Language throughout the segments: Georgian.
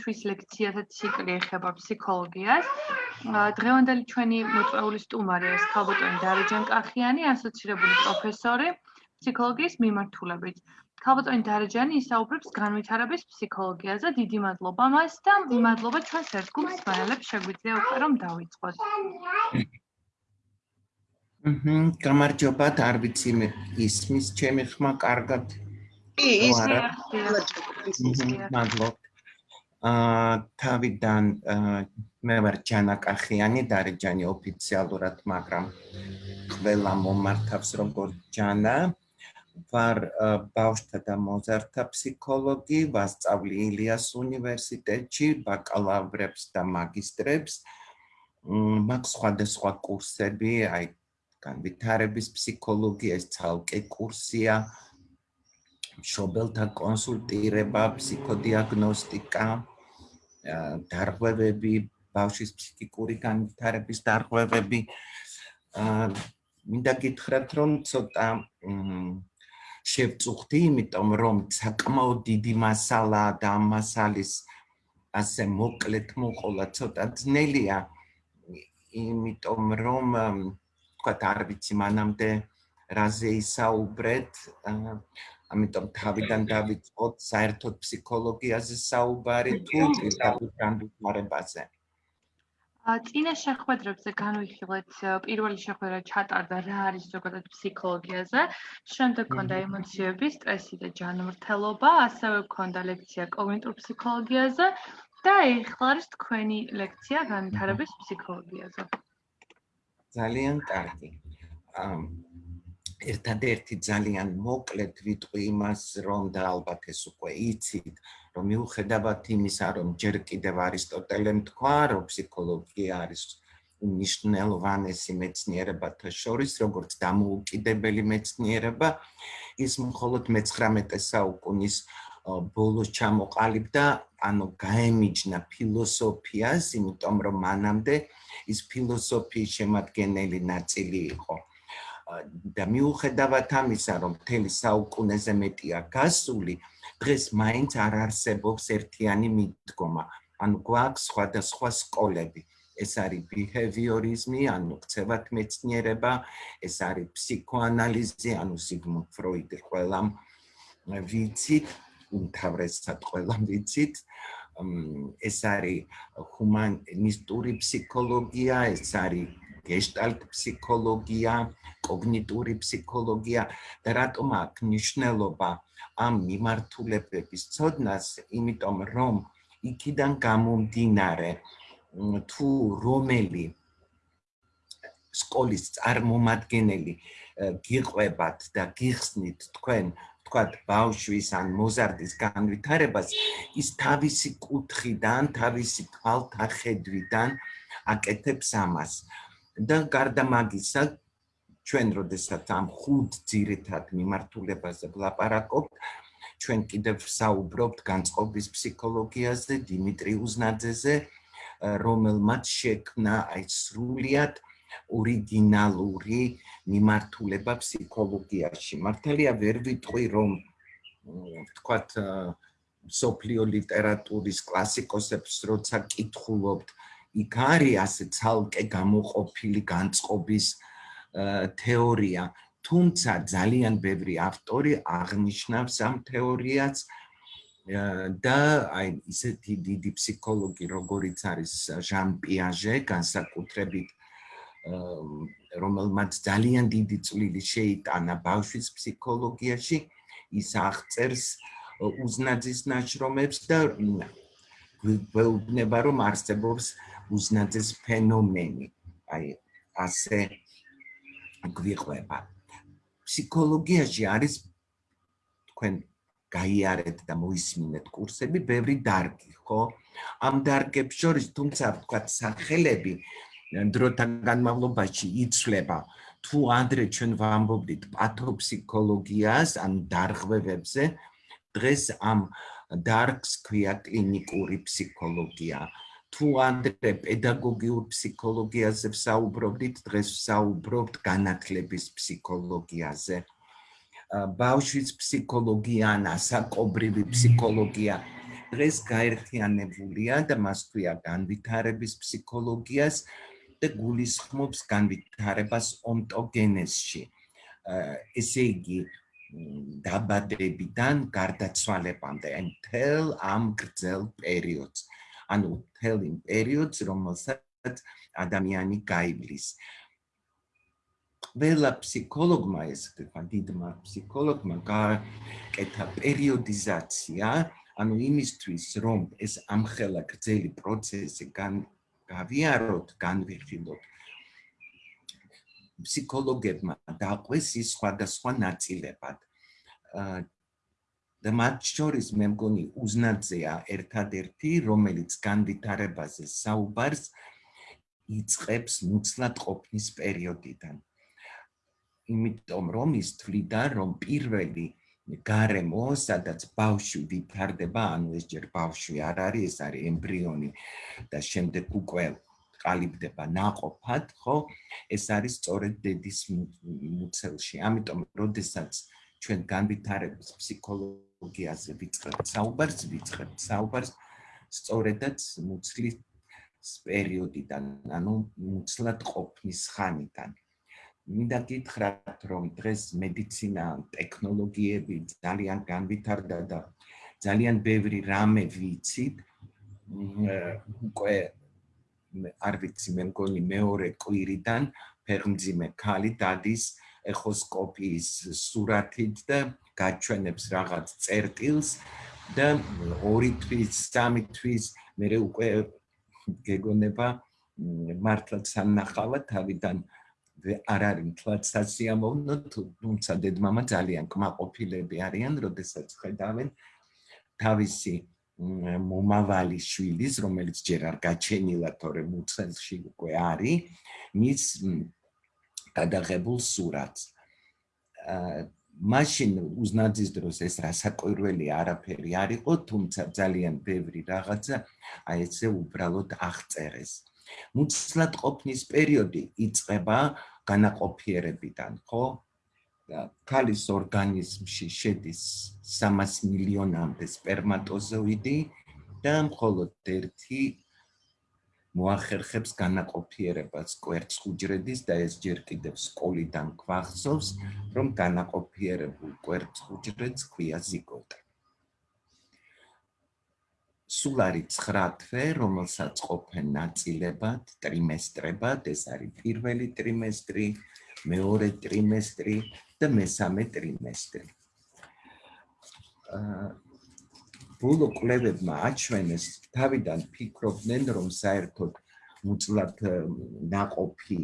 თვის ლექციათა ციკლი ეხება ფსიქოლოგიას. დღევანდელი ჩვენი მოწვეული სტუმარი არის ქალბატონი დარეჯან კახიანი, ასოცირებული პროფესორი ფსიქოლოგიის მიმართულებით. ქალბატონი დარეჯანი ისაუბრებს განვითარების ფსიქოლოგიაზე. დიდი მადლობა მას და მადლობა ჩვენს ერთგულს მაელებს შეგვიძლია უკვე რომ დავიწყოთ. ჰმმ, გამარჯობა, არ ვიცი მე ისმის ჩემი ხმა კარგად. კი, ისმის. მადლობა. აა, თავიდან მე ვარ ჯანა კახიანი, დარეჯანი ოფიციალურად, მაგრამ ყველა მომართავს როგორ ჯანა. ვარ ბავშვთა და მოზარდთა ფსიქოლოგი, ვასწავლი ილიას უნივერსიტეტში ბაკალავრებს და მაგისტრებს. მაქვს სხვადასხვა კურსები, აი განვითარების ფსიქოლოგია ეს ცალკე კურსია შობელთა კონსულტირება ფსიქოდიაგნოსტიკა დარღვევები ბავშვის ფსიქიკური განვითარების დარღვევები. მინდა გითხრათ რომ ცოტა შევწუხდი იმიტომ რომ საკმაოდ დიდი მასალა და ამ მასალის ასე მოკლედ მოყოლა ცოტა ძნელია. იმიტომ რომ თქვათ არ ვიცი მანამდე რაზე ისაუბრეთ ამიტომ თავიდან დავიწყოთ საერთოდ ფსიქოლოგიაზე საუბარი თუ პირდაპირ განვითარებაზე ა წინა შეხვედრებზე განვიხილეთ პირველი შეხვედრა ჩატარდა რა არის ზოგადად ფსიქოლოგიაზე? შემდეგ ქონდა ემოციები სტრესი და ჯანმრთელობა ასევე ქონდა ლექცია კოგნიტურ ფსიქოლოგიაზე და ეხლა არის თქვენი ლექცია განვითარების ფსიქოლოგიაზე. ძალიან კარგი. ერთადერთი ძალიან მოკლედ ვიტყვი იმას, რომ და ალბათ ეს უკვე იცით, რომ მიუხედავად იმისა, რომ ჯერ კიდევ არისტოტელემ თქვა, რომ ფსიქოლოგია არის უნიშნელოვანესი მეცნიერებათა შორის, როგორც დამოუკიდებელი მეცნიერება, ის მხოლოდ მე-19 საუკუნის ბოლოს ჩამოყალიბდა, ანუ გაემიჯნა ფილოსოფიას, იმიტომ რომ მანამდე ის ფილოსოფიის შემადგენელი ნაწილი იყო. და მიუხედავად ამისა, რომ მთელი საუკუნეზე მეტია გასული, დღეს მაინც არ არსებობს ერთიანი მიდგომა. ანუ გვაქვს სხვადასხვა სკოლები. ეს არის ბიჰევიორიზმი, ანუ ქცევათ მეცნიერება, ეს არის ფსიქოანალიზი, ანუ სიგმუნდ ფროიდი ყველამ ვიცით, უმთავრესად ყველამ ვიცით. ეს არის ჰუმანისტური ფსიქოლოგია, ეს არის გეშტალტ ფსიქოლოგია, კოგნიტური ფსიქოლოგია და რატომ აქვს მნიშვნელობა ამ მიმართულებების ცოდნას, იმიტომ რომ იქიდან გამომდინარე თუ რომელი სკოლის წარმომადგენელი გიყვებათ და გიხსნით თქვენ თქვათ ბავშვის ან მოზარდის განვითარებას ის თავისი კუთხიდან, თავისი თვალთახედვიდან აკეთებს ამას. და გარდა მაგისა, ჩვენ როდესაც ამ ხუთ ძირითად მიმართულებაზე ვლაპარაკობთ, ჩვენ კიდევ საუბრობთ განწყობის ფსიქოლოგიაზე, დიმიტრი უზნაძეზე, რომელმაც შექმნა აი სრულიად ორიგინალური მიმართულება ფსიქოლოგიაში. მართალია ვერ ვიტყვი რომ თქვათ სოფლიო ლიტერატურის კლასიკოსებს როცა კითხულობთ, იქ არის ასე ცალკე გამოყოფილი განწყობის თეორია, თუმცა ძალიან ბევრი ავტორი აღნიშნავს ამ თეორიას და აი ისეთი დიდი ფსიქოლოგი როგორიც არის ჟან პიაჟე, განსაკუთრებით რომელმაც ძალიან დიდი წვლილი შეიტანა ბავშვის ფსიქოლოგიაში, ის აღწერს უზნაძის ნაშრომებს და გვეუბნება რომ არსებობს უზნაძის ფენომენი. აი ასე გვიყვება. ფსიქოლოგიაში არის თქვენ გაიარეთ და მოისმინეთ კურსები, ბევრი დარგი, ხო? ამ დარგებს შორის თუმცა თქვა სახელები დროთან განმავლობაში იცვლება თუ ანდრე ჩვენ ვამბობდით პათოფსიქოლოგიას ან დარღვევებზე დღეს ამ დარგს ქვია კლინიკური ფსიქოლოგია თუ ანდრე პედაგოგიურ ფსიქოლოგიაზე ვსაუბრობდით დღეს ვსაუბრობთ განათლების ფსიქოლოგიაზე ბავშვის ფსიქოლოგია ან ასაკობრივი ფსიქოლოგია დღეს გაერთიანებულია და მას ქვია განვითარების ფსიქოლოგიას და გულისხმობს განვითარებას ონტოგენეზში. ესე იგი დაბადებიდან გარდაცვალებამდე მთელ ამ გრძელ პერიოდს. ანუ მთელ იმ პერიოდს, რომელსაც ადამიანი გაივლის. ყველა ფსიქოლოგმა ეს თქვა დიდმა ფსიქოლოგმა გააკეთა პერიოდიზაცია, ანუ იმისთვის, რომ ეს ამხელა გრძელი პროცესი გავიაროთ, განვიხილოთ. ფსიქოლოგებმა დაყვეს ის სხვადასხვა ნაწილებად. და მათ შორის მე მგონი უზნაძეა ერთადერთი, რომელიც განდითარებაზე საუბარს იწყებს ნუცლად ყოფნის პერიოდიდან. იმიტომ რომ ის თვლიდა, რომ პირველი გარემო, სადაც ბავშვი ვითარდება, ანუ ეს ჯერ ბავშვი არ არის, ეს არის ემბრიონი და შემდეგ უკვე ყალიბდება ناყოფად, ხო? ეს არის სწორედ დედის მუცელში. ამიტომ, როდესაც ჩვენ განვითარების ფსიქოლოგია ფსიქოლოგიაზე ვიწყებთ საუბარს, ვიწყებთ საუბარს სწორედაც მუცლის პერიოდიდან, ანუ მუცლად ყოფნის ხანიდან. მინდა გითხრათ, რომ დღეს მედიცინა, ტექნოლოგიები ძალიან განვითარდა და ძალიან ბევრი რამე ვიცით. უკვე არ ვიცი, მე მგონი მეორე კვირიდან ფერმძიმე ქალი დადის ეხოსკოპიის სურათით და გაჩვენებს რაღაც წერტილს და ორი თვის, სამი თვის მე უკვე გეგონება მართლაც ანახავა თავიდან არ არის მთლად სასიამოვნო თუმცა დედმამა ძალიან კმაყოფილები არიან როდესაც ხედავენ თავისი მომავალი შვილის რომელიც ჯერ არ გაჩენილა თორე მუცელში უკვე არის მის გადაღებულ სურათს მაშინ უზნაძის დროს ეს რასაკვირველი არაფერი არ იყო თუმცა ძალიან ბევრი რაღაცა აი ესე უბრალოდ აღწერეს მუცლად ყოფნის პერიოდი იწყება განაყოფიერებიდან, ხო? ქალის ორგანიზმში შედის 300 მილიონამდე სპერმატოზოიდი და მხოლოდ ერთი მოახერხებს განაყოფიერებას კვერცხ უჯრედის და ეს ჯერ კიდევ სკოლიდან გვახსოვს, რომ განაყოფიერებულ კვერცხ უჯრედს ქვია ზიგოტა. სულ არის 9 თვე, რომელსაც ყოფენ ნაწილებად, ტრიმესტრებად, ეს არის პირველი ტრიმესტრი, მეორე ტრიმესტრი და მესამე ტრიმესტრი. აა ბოლო კვლევებმა აჩვენეს, თავიდან ფიქრობდნენ, რომ საერთოდ უწლად ناყოფი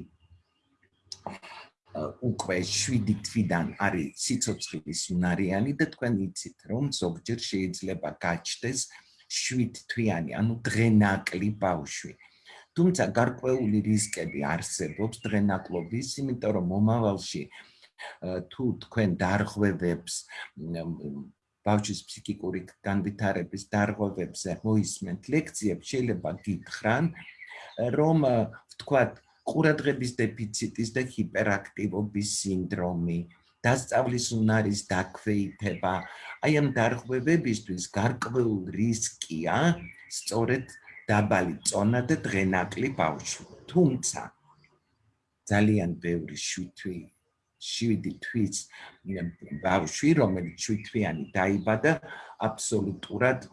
უკვე 7 თვიდან არის სიცოცხლის უნარიანი და თქვენ იცით, რომ ზოგჯერ შეიძლება გაჩნდეს 7 თვიანი, ანუ დღენაკლი ბავშვი. თუმცა გარკვეული რისკები არსებობს დღენაკლობის, იმიტომ რომ მომავალში თუ თქვენ დარღვევებს ბავშვის ფსიქიკური განვითარების დარღვევებზე მოისმენთ ლექციებს, შეიძლება გითხრან, რომ ვთქვათ, ყურადღების დეფიციტის და ჰიპერაქტივობის სინდრომი, დასწავლის უნარის დაქვეითება, აი ამ დარღვევებისთვის გარკვეულ რისკია სწორედ დაბალი წონა და დღენაკლი ბავშვი. თუმცა ძალიან ბევრი შვითვი 7 თვის ბავშვი, რომელიც 7 თვიანი დაიბადა, აბსოლუტურად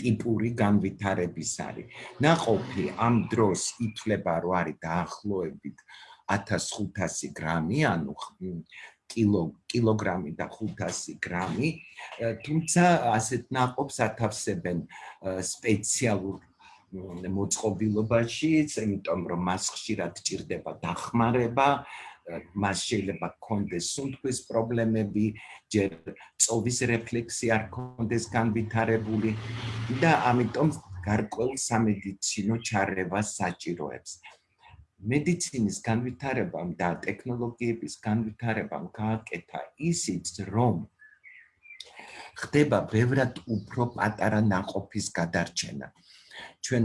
ტიპური განვითარების არის. ნაყოფი ამ დროს ითვლება, რომ არის დაახლოებით 1500 გრამი, ანუ კილო კილოგრამი და 500 გრამი, თუმცა ასეთ ნაყოფს ათავსებენ სპეციალურ მოწყობილობაში, იმიტომ რომ მას ხშირად ჭირდება დახმარება, მას შეიძლება გქონდეს სუნთქვის პრობლემები, ჯერ წოვის რეფლექსი არ გქონდეს განვითარებული და ამიტომ გარკვეულ სამედიცინო ჩარევას საჭიროებს. მედიცინის განვითარებამ და ტექნოლოგიების განვითარებამ გააკეთა ისიც, რომ ხდება ბევრად უფრო პატარა ناقოფის გადარჩენა. ჩვენ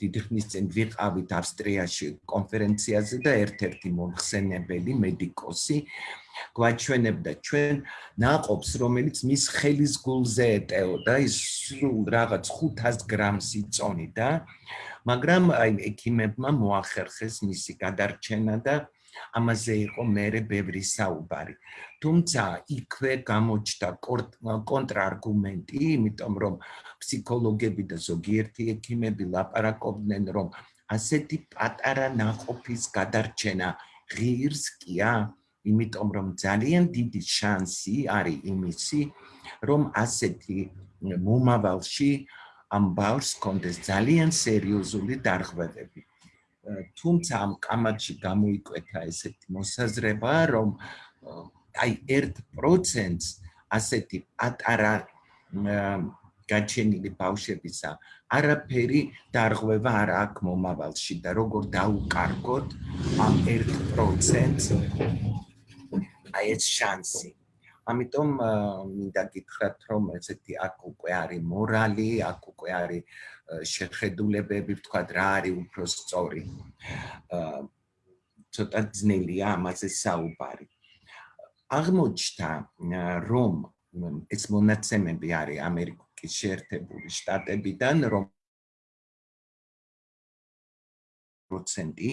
დიდი ხნის წინ ვიყავით ავსტრიაში კონფერენციაზე და ერთ-ერთი მომხსენებელი მედიკოსი გვაჩვენებდა. ჩვენ ნაყოფს, რომელიც მის ხელის გულზე ეტეოდა, ის სულ რაღაც 500 გრამს იწონიდა, მაგრამ აი ექიმებმა მოახერხეს მისი გადარჩენა და ამაზე იყო მერე ბევრი საუბარი. თუმცა იქვე გამოჩნდა კონტრარგუმენტი, იმიტომ რომ ფსიქოლოგები და ზოგიერთი ექიმები ლაპარაკობდნენ, რომ ასეთი პატარა ნაყოფის გადარჩენა ღირსკია, იმიტომ რომ ძალიან დიდი შანსი არის იმისი, რომ ასეთი მომავალში ამ ბავშვს კონდეს ძალიან სერიოზული დარღვევები. თუმცა ამ კამათში გამოიკვეთა ესეთი მოსაზრება, რომ აი 1%-ს ასეთი პატარა გაჩენილი ბავშვებისა არაფერი დარღვევა არ აქვს მომავალში და როგორ დაუკარგოთ ამ 1%-ს აი ეს შანსი. ამიტომ მინდა გითხრათ რომ ესეთი აქ უკვე არის მორალი, აქ უკვე არის შეხედულებები, ვთქვა რა არის უფრო სწორი. ცოტა ძნელია ამაზე საუბარი. აღმოჩნდა რომ ეს მონაცემები არის ამერიკის შეერთებული შტატებიდან რომ პროცენტი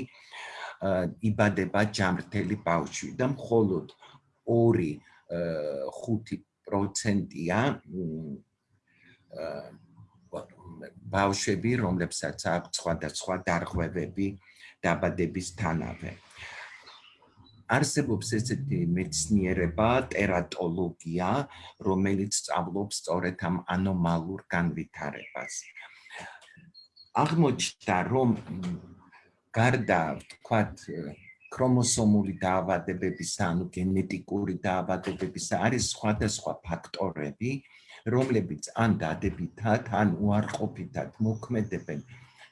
იბადება ჯამრთელი ბავშვი და მხოლოდ 2-5%-ია ბავშვები, რომლებსაც აქვს სხვადასხვა დარღვევები დაბადების თანავე. არსებობს ესეთი მეცნიერება, ტერატოლოგია, რომელიც სწავლობს სწორედ ამ ანომალურ განვითარებას. აღმოჩნდა, რომ გარდა, ვთქვათ, ქრომოსომული დაავადებებისა, ანუ გენეტიკური დაავადებებისა არის სხვადასხვა ფაქტორები, რომლებიც ან დადებითად, ან უარყოფითად მოქმედებენ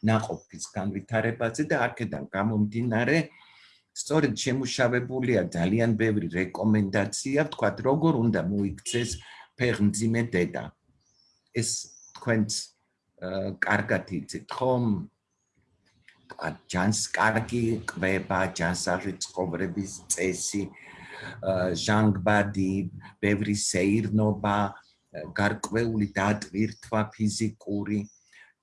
ناყოფის განვითარებაზე და აქედან გამომდინარე სწორედ შემუშავებულია ძალიან ბევრი რეკომენდაცია, თქვათ, როგორ უნდა მოიქცეს ფეხმძიმე დედა. ეს თქვენც კარგად იცით, ხომ? ჯანს კარგი კვება, ჯანსაღი ცხოვრების წესი, ჟანგბადი, ბევრი სეირნობა, გარკვეული დატვირთვა ფიზიკური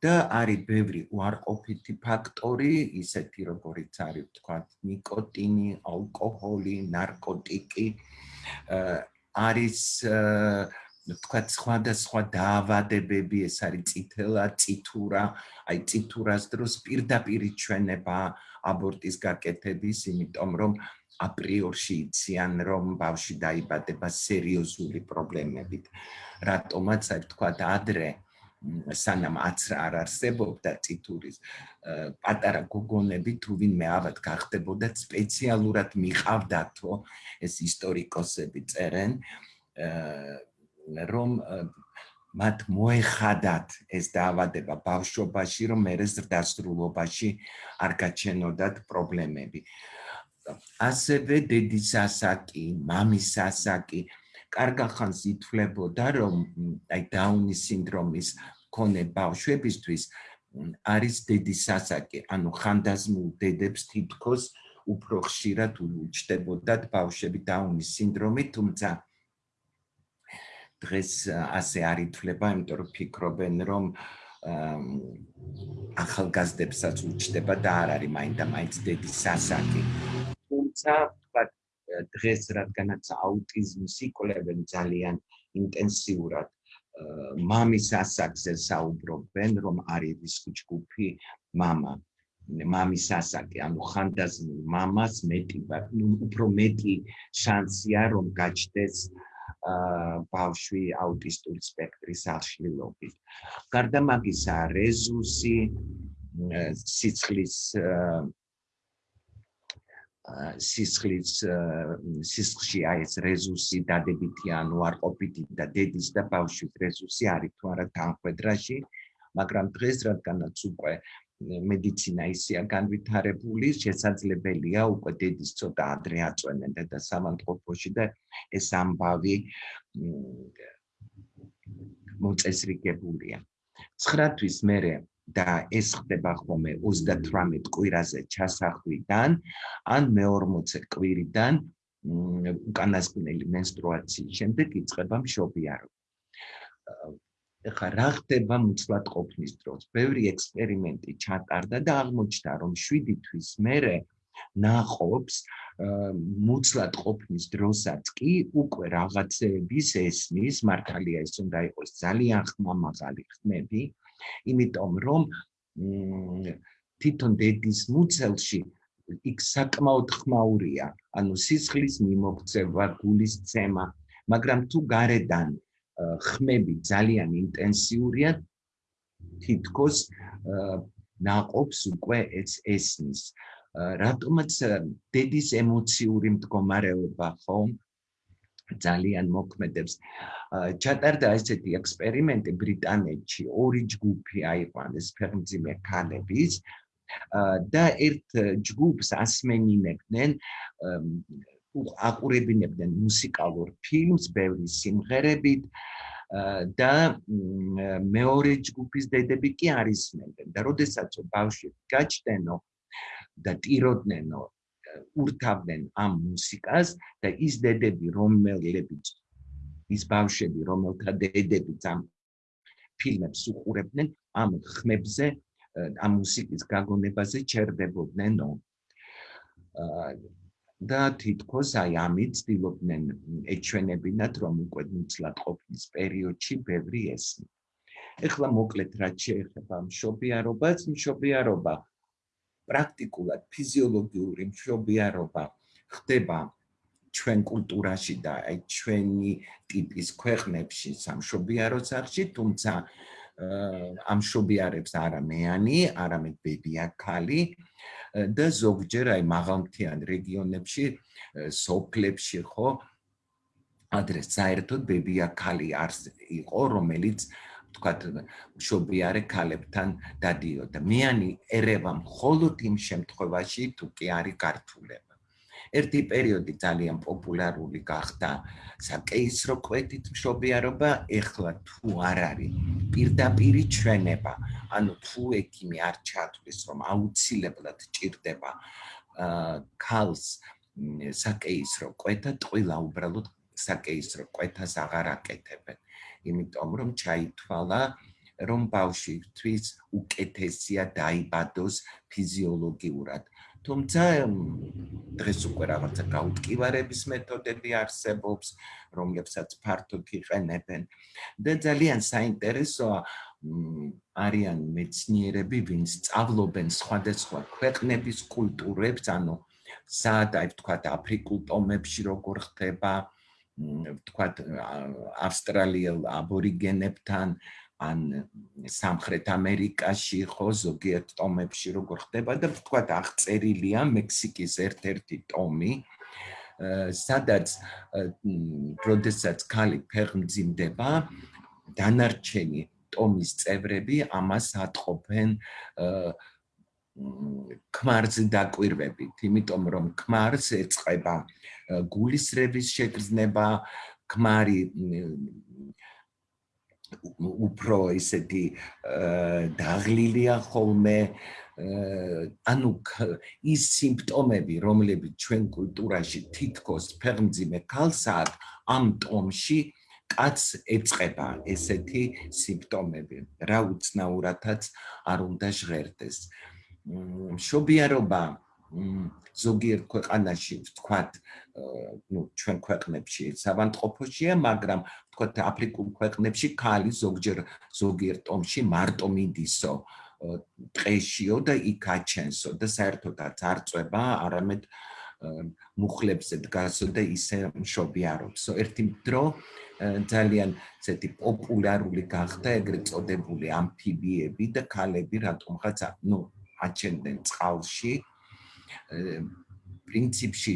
და არის ბევრი უარყოფითი ფაქტორი, ისეთი როგორიც არის თქვა ნიკოტინი, ალკოჰოლი, ნარკოტიკი, არის თქვა სხვადასხვა დაავადებები, ეს არის წითელა, წითურა, აი წითურას დროს პირდაპირ ჩვენება აბორტის გაკეთების, იმიტომ რომ აპრიორში იციან რომ ბავშვი დაიბადება სერიოზული პრობლემებით. რატომაც აი თქვა ადრე სანამ აცრა არ არსებობდა ციტურის პატარა გოგონები თუ ვინმე ავად გახდებოდა სპეციალურად მიყავდათო ეს ისტორიკოსები წერენ რომ მათ მოეხადათ ეს დაავადება ბავშვობაში რომ მე ზრდასრულობაში არ გაჩენოდათ პრობლემები. ასევე დედის ასაკი, მამის ასაკი. კარგა ხანს ითვლებოდა რომ აი დაუნის სინდრომის მქონე ბავშვებისთვის არის დედის ასაკი, ანუ ხანდაზმულ დედებს თითქოს უფრო ხშირად უჩდებოდათ ბავშვები დაუნის სინდრომით, თუმცა დღეს ასე არ ითვლება, იმიტომ რომ ფიქრობენ რომ ახალგაზრდებსაც უჩდება და არ არის მაინდა მაინც დედის ასაკი. თუმცა ვთქვათ დღეს რადგანაც აუტიზმს იკვლევენ ძალიან ინტენსიურად მამის ასაკზე საუბრობენ რომ არის რისკი ჯგუფი мама მამის ასაკი ანუ ხანდაზმულ მამას მეტი ნუ უფრო მეტი შანსია რომ გაჩნდეს ბავშვი აუტისტური სპექტრის აღშლილობით. გარდა მაგისა, რეზუსი სიცხლის სისხლის სისხლში აი ეს რეზუსი დადებითი ანუ არ ყოფითი და დედის და ბავშვის რეზუსი არის თუ არა თანხwebdriver-ში მაგრამ დღეს რადგანაც უკვე მედიცინა ისეა განვითარებული, შესაძლებელია უკვე დედის ცოტა ადრე აწვენენ და სამანტყოფოში და ეს ამბავი მოწესრიგებულია. 9 თვის მერე და ეს ხდება ხოლმე 38 კვირაზე ჩასახვიდან ან მე-40 კვირიდან უკანასკნელი მენსტრუაციის შემდეგ იწყება მშობიარო. ეხლა რა ხდება მუცლად ყოფნის დროს? ბევრი ექსპერიმენტი ჩატარდა და აღმოჩნდა, რომ 7 თვის მერე ნაყოფს მუცლად ყოფნის დროსაც კი უკვე რაღაცეების ესმის, მართალია ეს უნდა იყოს ძალიან ხმამაღალი ხმები, იმიტომ რომ თვითონ დედის მუცელში იქ საკმაოდ ხმაურია, ანუ სისხლის მიმოქცევა, გულის ცემა, მაგრამ თუ გარედან ხმები ძალიან ინტენსიურია, თითქოს ნაყოფს უკვე ეს ესნის. რატომაც დედის ემოციური მდგომარეობა ხო ძალიან მოქმედებს. ჩატარდა ესეთი ექსპერიმენტი ბრიტანეთში, ორი ჯგუფი აიყვანეს ფერმძიმე ქალების და ერთ ჯგუფს ასმენინებდნენ აყურებინებდნენ მუსიკალურ ფილმს, ბევრი სიმღერებით და მეორე ჯგუფის დედები კი არისმენდნენ და როდესაც ბავშვი გაჩნდენო და ტიროდნენ ურთავდნენ ამ მუსიკას და ის დედები რომელებიც ის ბავშვები რომელთა დედებიც ამ ფილმებს უყურებდნენ ამ ხმებზე ამ მუსიკის გაგონებაზე ჩერდებოდნენ და თითქოს აი ამით ცდილობდნენ ეჩვენებინათ რომ უკვე მუცლად ყოფნის პერიოდში ბევრი ესმი. ეხლა მოკლედ რაც შეეხება მშობიარობას, მშობიარობა პრაქტიკულად ფიზიოლოგიური მშობიარობა ხდება ჩვენ კულტურაში და აი ჩვენი ტიპის ქვეყნებში სამშობიარო სახში, თუმცა ამ შობიარებს არა მეანი, არამედ ბებია ქალი და ზოგჯერ აი მაღალმთიან რეგიონებში, სოფლებში ხო ადრეს საერთოდ ბებია ქალი არს იყო, რომელიც თქვათ შობიარე ქალებთან დადიოდა. მეანი ერევა მხოლოდ იმ შემთხვევაში თუ კი არის გართულება. ერთი პერიოდი ძალიან პოპულარული გახდა საკეისრო კვეთით მშობიარობა, ეხლა თუ არ არის პირდაპირი ჩვენება, ანუ თუ ექიმი არ ჩათვლის, რომ აუცილებლად ჭირდება ქალს საკეისრო კვეთა, ტყილა უბრალოდ საკეისრო კვეთას აღარ აკეთებენ, იმიტომ რომ ჩაითვალა რომ ბავშვის უკეთესია დაიბადოს ფიზიოლოგიურად. თუმცა დღეს უკვე რაღაცა გაუტკივარების მეთოდები არსებობს, რომლებსაც ფართოდ იყენებენ და ძალიან საინტერესოა არიან მეცნიერები, ვინც სწავლობენ სხვადასხვა ქვეყნების კულტურებს, ანუ საადაი ვთქვათ აფრიკულ ტომებში როგორ ხდება, ვთქვათ ავსტრალიელ აბორიგენებთან ან სამხრეთ ამერიკაში ხო ზოგიერთ ტომებში როგორ ხდება და თქვა აღწერილია მექსიკის ერთ-ერთი ტომი. სადაც როდესაც ქალი ფეხმძიმდება დანარჩენი ტომის წევრები ამას ატყობენ ქმარზე დაკვირვებით. იმიტომ რომ ქმარს ეწება გულისრევის შეგრძნება ქმარი უფრო ისეთი დაღლილია ხოლმე. ანუ ის სიმპტომები რომლებიც ჩვენ კულტურაში თითქოს ფერმძიმე ქალს აქვს ამ ტომში კაც ეწება ესეთი სიმპტომები. რა უცნაურათაც არ უნდა ჟღერდეს. მშობიარობა ზოგიერთ ქვეყანაში ვთქვათ ну ჩვენ ქვეყნებში სავანტყოფოშია მაგრამ ვთქვათ აფრიკულ ქვეყნებში ქალი ზოგჯერ ზოგიერთ ტომში მარტო მიდისო. ტყეშიო და იქ აჩენსო და საერთოდაც არ წובה არამედ მუხლებზე დგასო და ისე მშობი არობსო ერთი დრო ძალიან ესეთი პოპულარული გახდა ეგრეთ წოდებული ამფიბიები და ქალები რატომღაც ну აჩენდნენ წყალში. პრინციპში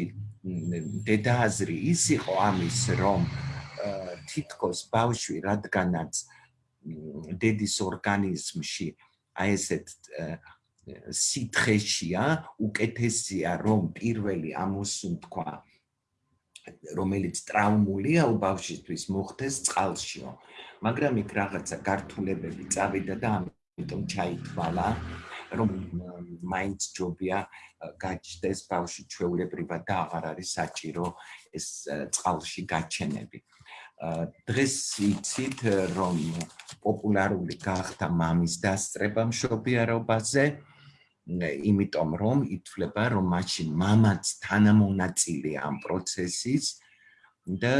დედააზრი ის იყო ამის რომ თითქოს ბავშვი რადგანაც დედის ორგანიზმში აი ესეთ სითხეშია უკეთესია რომ პირველი ამოსუნთქვა რომელიც ტრავმულია ბავშვისთვის მოხდეს წყალშიო. მაგრამ იქ რაღაცა გართულებები წავიდა და ამ ამიტომ ჩაითვალა რომ მაინც ჯობია გაჩნდეს ბავში ჩვეულებრივად და აღარ არის საჭირო ეს წყალში გაჩენები. დღეს იცით რომ პოპულარული გახდა მამის დასწრება მშობიარობაზე იმიტომ რომ ითვლება რომ მაშინ მამაც თანამონაწილეა ამ პროცესის და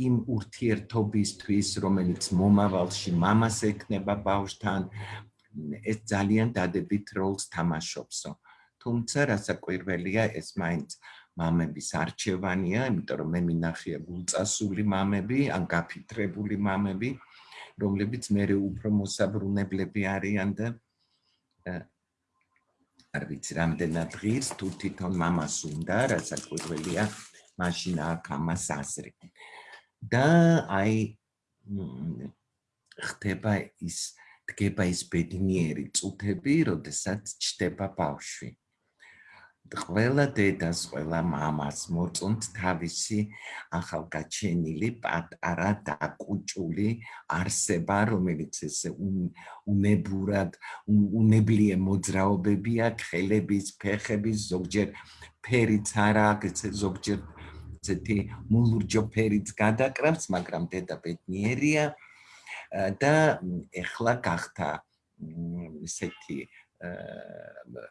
იმ ურთიერთობისთვის რომელიც მომავალში მამას ექნება ბავშვთან ეს ძალიან დადებით როლს თამაშობსო თუმცა რასაკვირველია ეს მაინც? მამების არჩევანია იმიტომ რომ მე მინახია გულწასული მამები ან გაფიტრებული მამები რომლებიც მე უფრო მოსაბრუნებლები არიან და არ ვიცი რამდენად ღირს თუ თვითონ მამას უნდა რასაკვირველია მაშინ აქ ამას აზრი. და აი ხდება ის დგება ის ბედნიერი წუთები, როდესაც ჩდება ბავშვი. ყველა დედას, ყველა მამას მოწონთ თავისი ახალგაჩენილი პატარა დაკუჭული არსება, რომელიც ესე უნებურად, უნებლიე მოძრაობებია, ხელების, ფეხების, ზოგჯერ ფერიც არა, ესე ზოგჯერ ესეთი მულურჯო ფერიც გადაკრავს, მაგრამ დედა ბედნიერია. და ეხლა გახდა ესეთი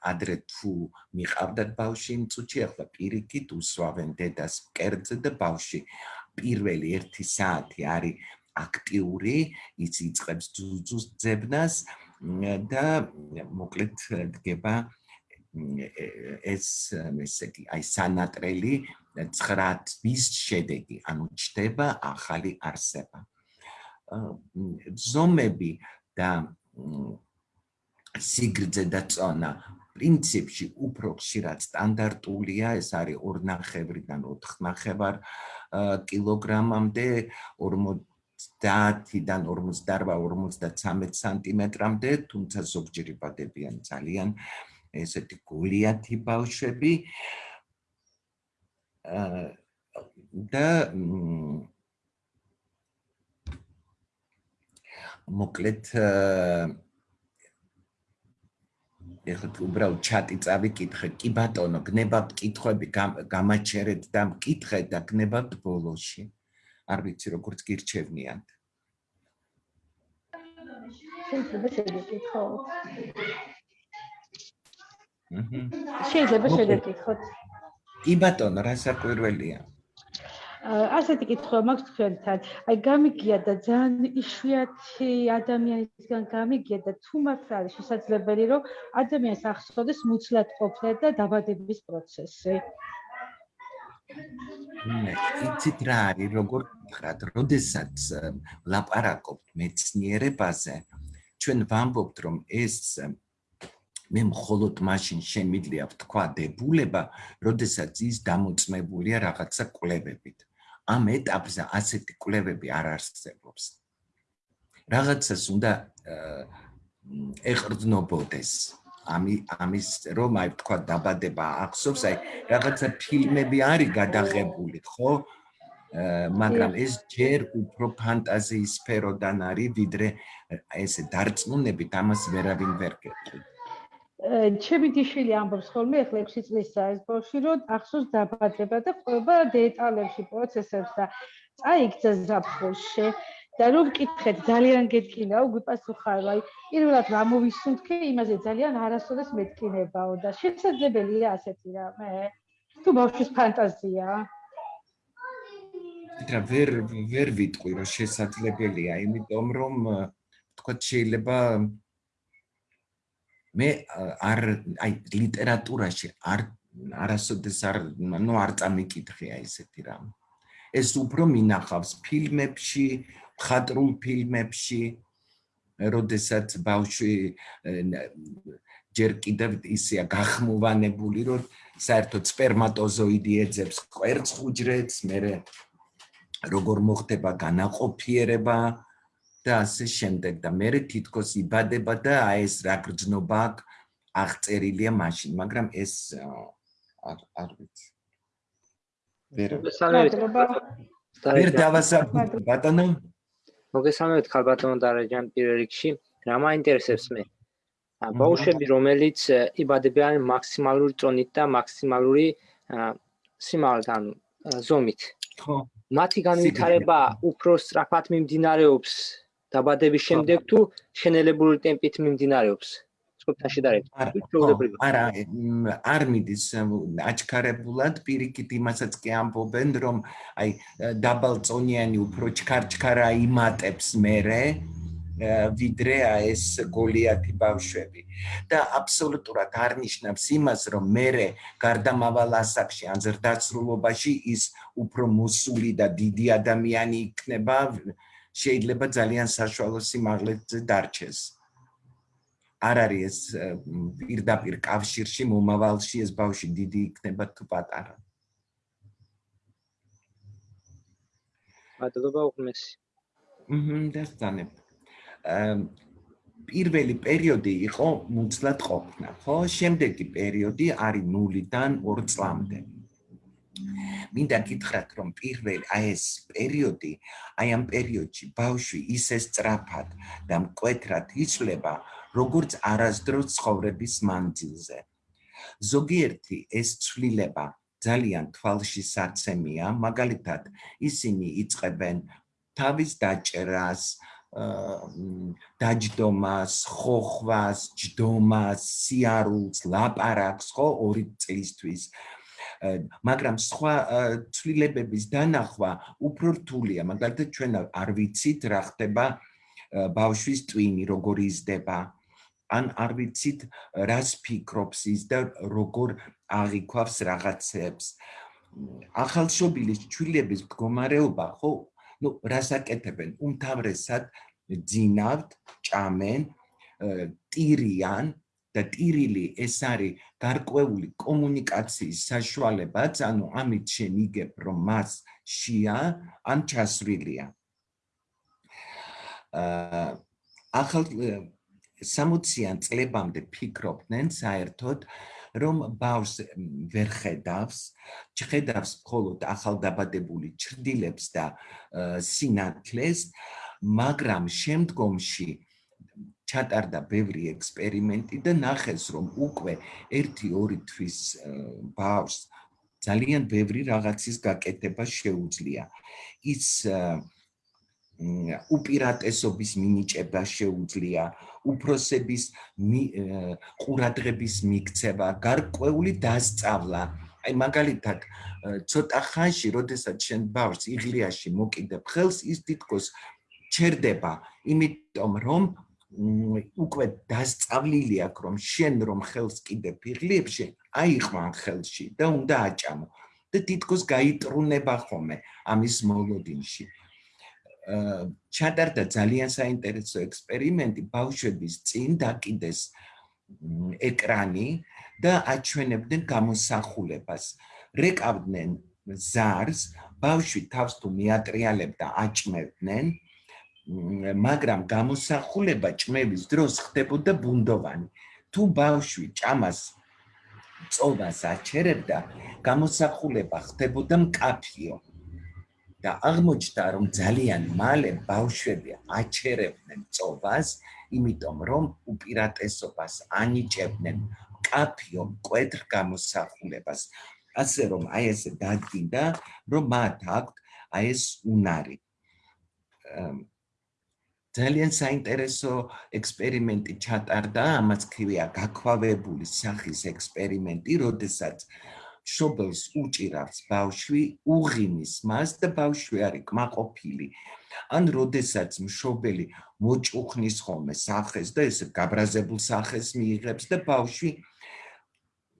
ადრე თუ მიყავდათ ბავში იმ წუთში ახლა პირიქით უსვავენ დედას კერძზე და ბავში პირველი 1 საათი არის აქტიური ის იწყებს ძუძუს ძებნას და მოკლედ დგება ეს ესეთი აი სანატრელი 9 თვის შედეგი. ანუ ჩდება ახალი არსება ზომები და სიგრძე და წონა პრინციპში უფრო ხშირად სტანდარტულია, ეს არის 2.5-დან 4.5 კილოგრამამდე, 50-დან 48-53 სანტიმეტრამდე, თუმცა ზოგჯერ იბადებიან ძალიან ესეთი გულიათი ბავშვები. და მოკლედ ეხლა უბრალოდ ჩატი წავიკითხე კი ბატონო გნებავთ კითხვები გამაჩერეთ და მკითხეთ და გნებავთ ბოლოში. არ ვიცი როგორც გირჩევნიან შეიძლება შეგეკითხოთ. შეიძლება შეგეკითხოთ. კი ბატონო რა საკვირველია ასეთი კითხვა მაქვს თქვენთან. აი გამიგია და ძალიან იშვიათი ადამიანისგან გამიგია და თუ მართლა არის შესაძლებელი რომ ადამიანს ახსოვდეს მუცლად ყოფნა და დაბადების პროცესი. მე იცით რა არის როგორ ხრად, როდესაც ლაპარაკობთ მეცნიერებაზე, ჩვენ ვამბობთ რომ ეს მე მხოლოდ მაშინ შემიძლია ვთქვა დებულება, როდესაც ის დამოწმებულია რაღაცა კლებებით. ამ ეტაპზე ასეთი კვლევები არ არსებობს. რაღაცას უნდა ეყრდნობოდეს. ამი ამის რომ აი თქვა დაბადება ახსოვს, აი რაღაცა ფილმები არის გადაღებული, ხო? მაგრამ ეს ჯერ უფრო ფანტაზიის სფეროდან არის, ვიდრე ესე დარწმუნებით ამას ვერავინ ვერ გეტყვი. ჩემი დიშვილი ამბობს ხოლმე ახლა 6 წლის საერთოში რომ ახსოვს დაბადება და ყველა დეტალებში პროცესებს და წაიგზა ზაფხულში. და რომ ვკითხეთ ძალიან გეთქინაო გვიპასუხარ აი პირველად რა მოვისუნთქე იმაზე ძალიან არასოდეს მეთქინებაო და შესაძლებელია ასეთი რამე. თუ ბავშვის ფანტაზია? რა ვერ ვერ ვიტყვი რომ შესაძლებელია იმიტომ რომ თქვა შეიძლება მე არ აი ლიტერატურაში არ არასოდეს არ ნუ არ წამიკითხია ესეთი რამ. ეს უფრო მინახავს ფილმებში ხატრულ ფილმებში როდესაც ბავშვი ჯერ კიდევ ისეა გახმოვანებული რომ საერთოდ სპერმატოზოიდი ეძებს კვერცხ უჯრედს მე როგორ მოხდება განაყოფიერება და ასე შემდეგ და მე თითქოს იბადება და აი ეს რა გრძნობა აღწერილია მაშინ, მაგრამ ეს არ ვიცი. ვერ ვერ დავასაბუთე ბატონო. მოგესალმებით ხალბატონო დარაჯან პირველ რიგში. რა მაინტერესებს მე? ბავშვები, რომელიც იბადებიან მაქსიმალური წონით და მაქსიმალური სიმაღლით, ანუ ზომით. ხო. მათი განვითარება უფრო სწრაფად მიმდინარეობს დაბადების შემდეგ თუ შენელებული ტემპით მიმდინარეობს? სხვათა შედარებით. არა, არ მიდის აჩქარებულად პირიქით იმასაც კი ამბობენ, რომ აი დაბალწონიანი უფრო ჩქარჩქარა იმატებს მერე ვიდრე ეს გოლიათი ბავშვები და აბსოლუტურად არ ნიშნავს იმას რომ მე გარდამავალ ასაკში ან ზრდასრულობაში ის უფრო მოსული და დიდი ადამიანი იქნება შეიძლება ძალიან საშუალო სიმაღლეზე დარჩეს არ არის ეს პირდაპირ კავშირში მომავალში ეს ბავშვი დიდი იქნება თუ პატარა. მადლობა უღმესი. მჰმ, დასწანებ. პირველი პერიოდი იყო მუცლად ყოფნა, ხო? შემდეგი პერიოდი არის 0-დან 2 წლამდე. მინდა გითხრათ, რომ პირველი აი ეს პერიოდი, აი ამ პერიოდში ბავშვი ისე სწრაფად და მკვეთრად იცვლება, როგორც არასდროს ცხოვრების მანძილზე. ზოგიერთი ეს ცვლილება ძალიან თვალში საცემია, მაგალითად, ისინი იწებენ თავის დაჭერას, დაჯდომას, ხოხვას, ჯდომას, სიარულს, ლაპარაკს, ხო, ორი წლისთვის. მაგრამ სხვა ცვლილებების დანახვა უფრო რთულია, მაგალითად ჩვენ არ ვიცით რა ხდება ბავშვის ტვინი, როგორი იზრდება. ან არ ვიცით რას ფიქრობს ის და როგორ აღიქვავს რაღაცებს. ახალშობილის ჩვილების მდგომარეობა ხო? ну რას აკეთებენ? უმთავრესად ძინავთ ჭამენ ტირიან და ტირილი ეს არის გარკვეული კომუნიკაციის საშუალებაც. ანუ ამით შემიგებ რომ მას შია ან ჩასრილია აა ახალ 60-იან წლებამდე ფიქრობდნენ საერთოდ რომ ბავშვს ვერ ხედავს, ხედავს მხოლოდ ახალდაბადებული ჩრდილებს და სინათლეს, მაგრამ შემდგომში ჩატარდა ბევრი ექსპერიმენტი და ნახეს რომ უკვე 1-2 თვის ბავშვს ძალიან ბევრი რაღაცის გაკეთება შეუძლია. ის უპირატესობის მინიჭება შეუძლია, უფროსების ყურადღების მიქცევა, გარკვეული დასწავლა. აი მაგალითად, ცოტა ხანში, როდესაც შენ ბავშვს იღლიაში მოკიდებ ხელს, ის თითქოს ჩერდება, იმიტომ რომ უკვე დასწავლილი აქვს, რომ შენ რომ ხელს კიდებ იღლიებში, აიყვან ხელში და უნდა აჭამო. და თითქოს გაიტრუნება ხოლმე ამის მოლოდინში. ჩატარდა ძალიან საინტერესო ექსპერიმენტი ბავშვების წინ დაკიდეს ეკრანი და აჩვენებდნენ გამოსახულებას. რეკავდნენ ზარს, ბავშვი თავს თუ მიატრიალებდა, აჭმევდნენ, მაგრამ გამოსახულება ჭმევის დროს ხდებოდა ბუნდოვანი. თუ ბავშვი ჭამას წოვას აჩერებდა, გამოსახულება ხდებოდა მკაფიო. და აღმოჩნდა რომ ძალიან მალე ბავშვები აჩერებდნენ წობას, იმიტომ რომ უპირატესობას ანიჭებდნენ კაფიო კვეთრ გამოსახულებას. ასე რომ აი ეს დადგინდა, რომ მათ აქვთ აი ეს უნარი. ძალიან საინტერესო ექსპერიმენტი ჩატარდა, ამაც ქვია გაქვავებული სახის ექსპერიმენტი, როდესაც შობელს უჭირავს ბავშვი უღიმის მას და ბავშვი არის კმაყოფილი ან როდესაც მშობელი მოჭუხნის ხოლმე სახეს და ეს გაბრაზებულ სახეს მიიღებს და ბავშვი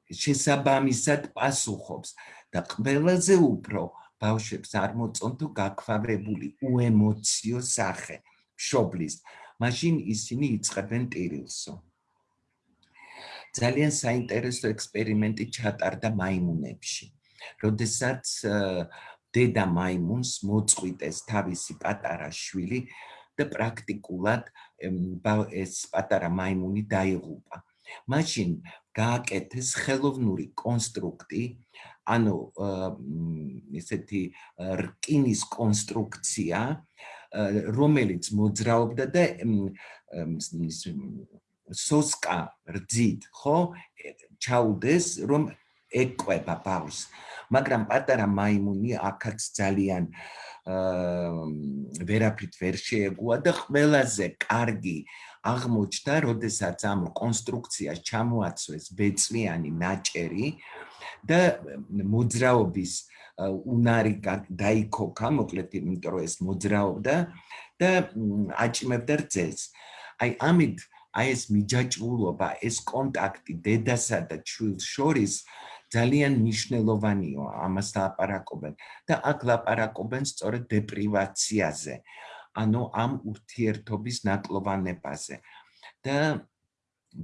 შესაბამისად პასუხობს. და ყველაზე უფრო ბავშვებს არ მოწონ თუ გაქვავებული უემოციო სახე მშობლის მაშინ ისინი იწყებენ ტირილსო ძალიან საინტერესო ექსპერიმენტი ჩატარდა მაიმუნებში. როდესაც დედა მაიმუნს მოწყვიტეს თავისი პატარა შვილი და პრაქტიკულად ეს პატარა მაიმუნი დაიღუპა. მაშინ გააკეთეს ხელოვნური კონსტრუქტი, ანუ ესეთი რკინის კონსტრუქცია, რომელიც მოძრაობდა და სოსკა რძით, ხო? ჩაუდეს, რომ ეკყვება ბავშვს. მაგრამ პატარა მაიმუნი აქაც ძალიან ვერაფრით ვერ შეეგუა და ყველაზე კარგი აღმოჩნდა, როდესაც ამ კონსტრუქციას ჩამოაცვეს ბეწვიანი ნაჭერი და მოძრაობის უნარი დაიქოქა, მოკლედ იმიტომ რომ ეს მოძრაობდა და აჭიმებდა რძეს. აი ამით აი ეს მიჯაჭვულობა, ეს კონტაქტი დედასა და ჩვილს შორის ძალიან მნიშვნელოვანია ამას ლაპარაკობენ და აქ ლაპარაკობენ სწორედ დეპრივაციაზე ანუ ამ ურთიერთობის ნაკლოვანებაზე და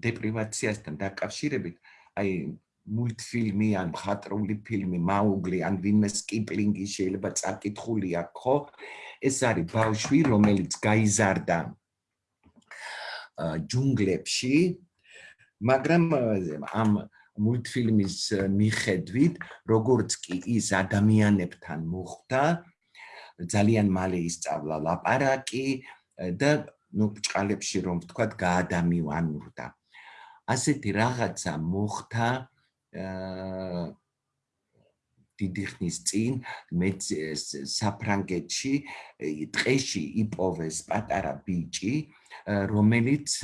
დეპრივაციასთან დაკავშირებით აი მულტფილმი ან მხატვრული ფილმი მაუგლი ან ვინმე სკიპლინგი შეიძლება წაკითხული აქვს ხო ეს არის ბავშვი რომელიც გაიზარდა ჯუნგლებში მაგრამ ამ მულტფილმის მიხედვით, როგორც კი ის ადამიანებთან მოხვდა, ძალიან მალე ისწავლა ლაპარაკი და ნუ ბჭყალებში რომ ვთქვა, გაადამიანურდა. ასეთი რაღაცა მოხდა დიდი ხნის წინ მე საფრანგეთში ტყეში იპოვეს პატარა ბიჭი რომელიც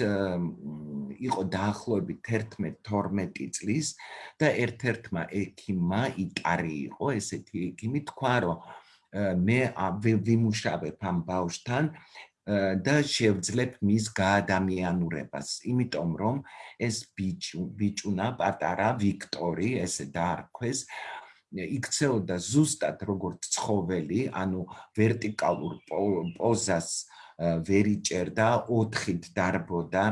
იყო დაახლოებით 11-12 წლის და ერთ-ერთმა ექიმმა იტარი იყო ესეთი ექიმი თქვა რომ მე ვიმუშავებ ამ ბავშვთან და შევძლებ მის გაადამიანურებას. იმიტომ რომ ეს ბიჭუნა პატარა ვიქტორი ესე დაარქვეს იქცეოდა ზუსტად როგორც ცხოველი ანუ ვერტიკალურ პოზას ვერ იჭერდა, ოთხით დარბოდა,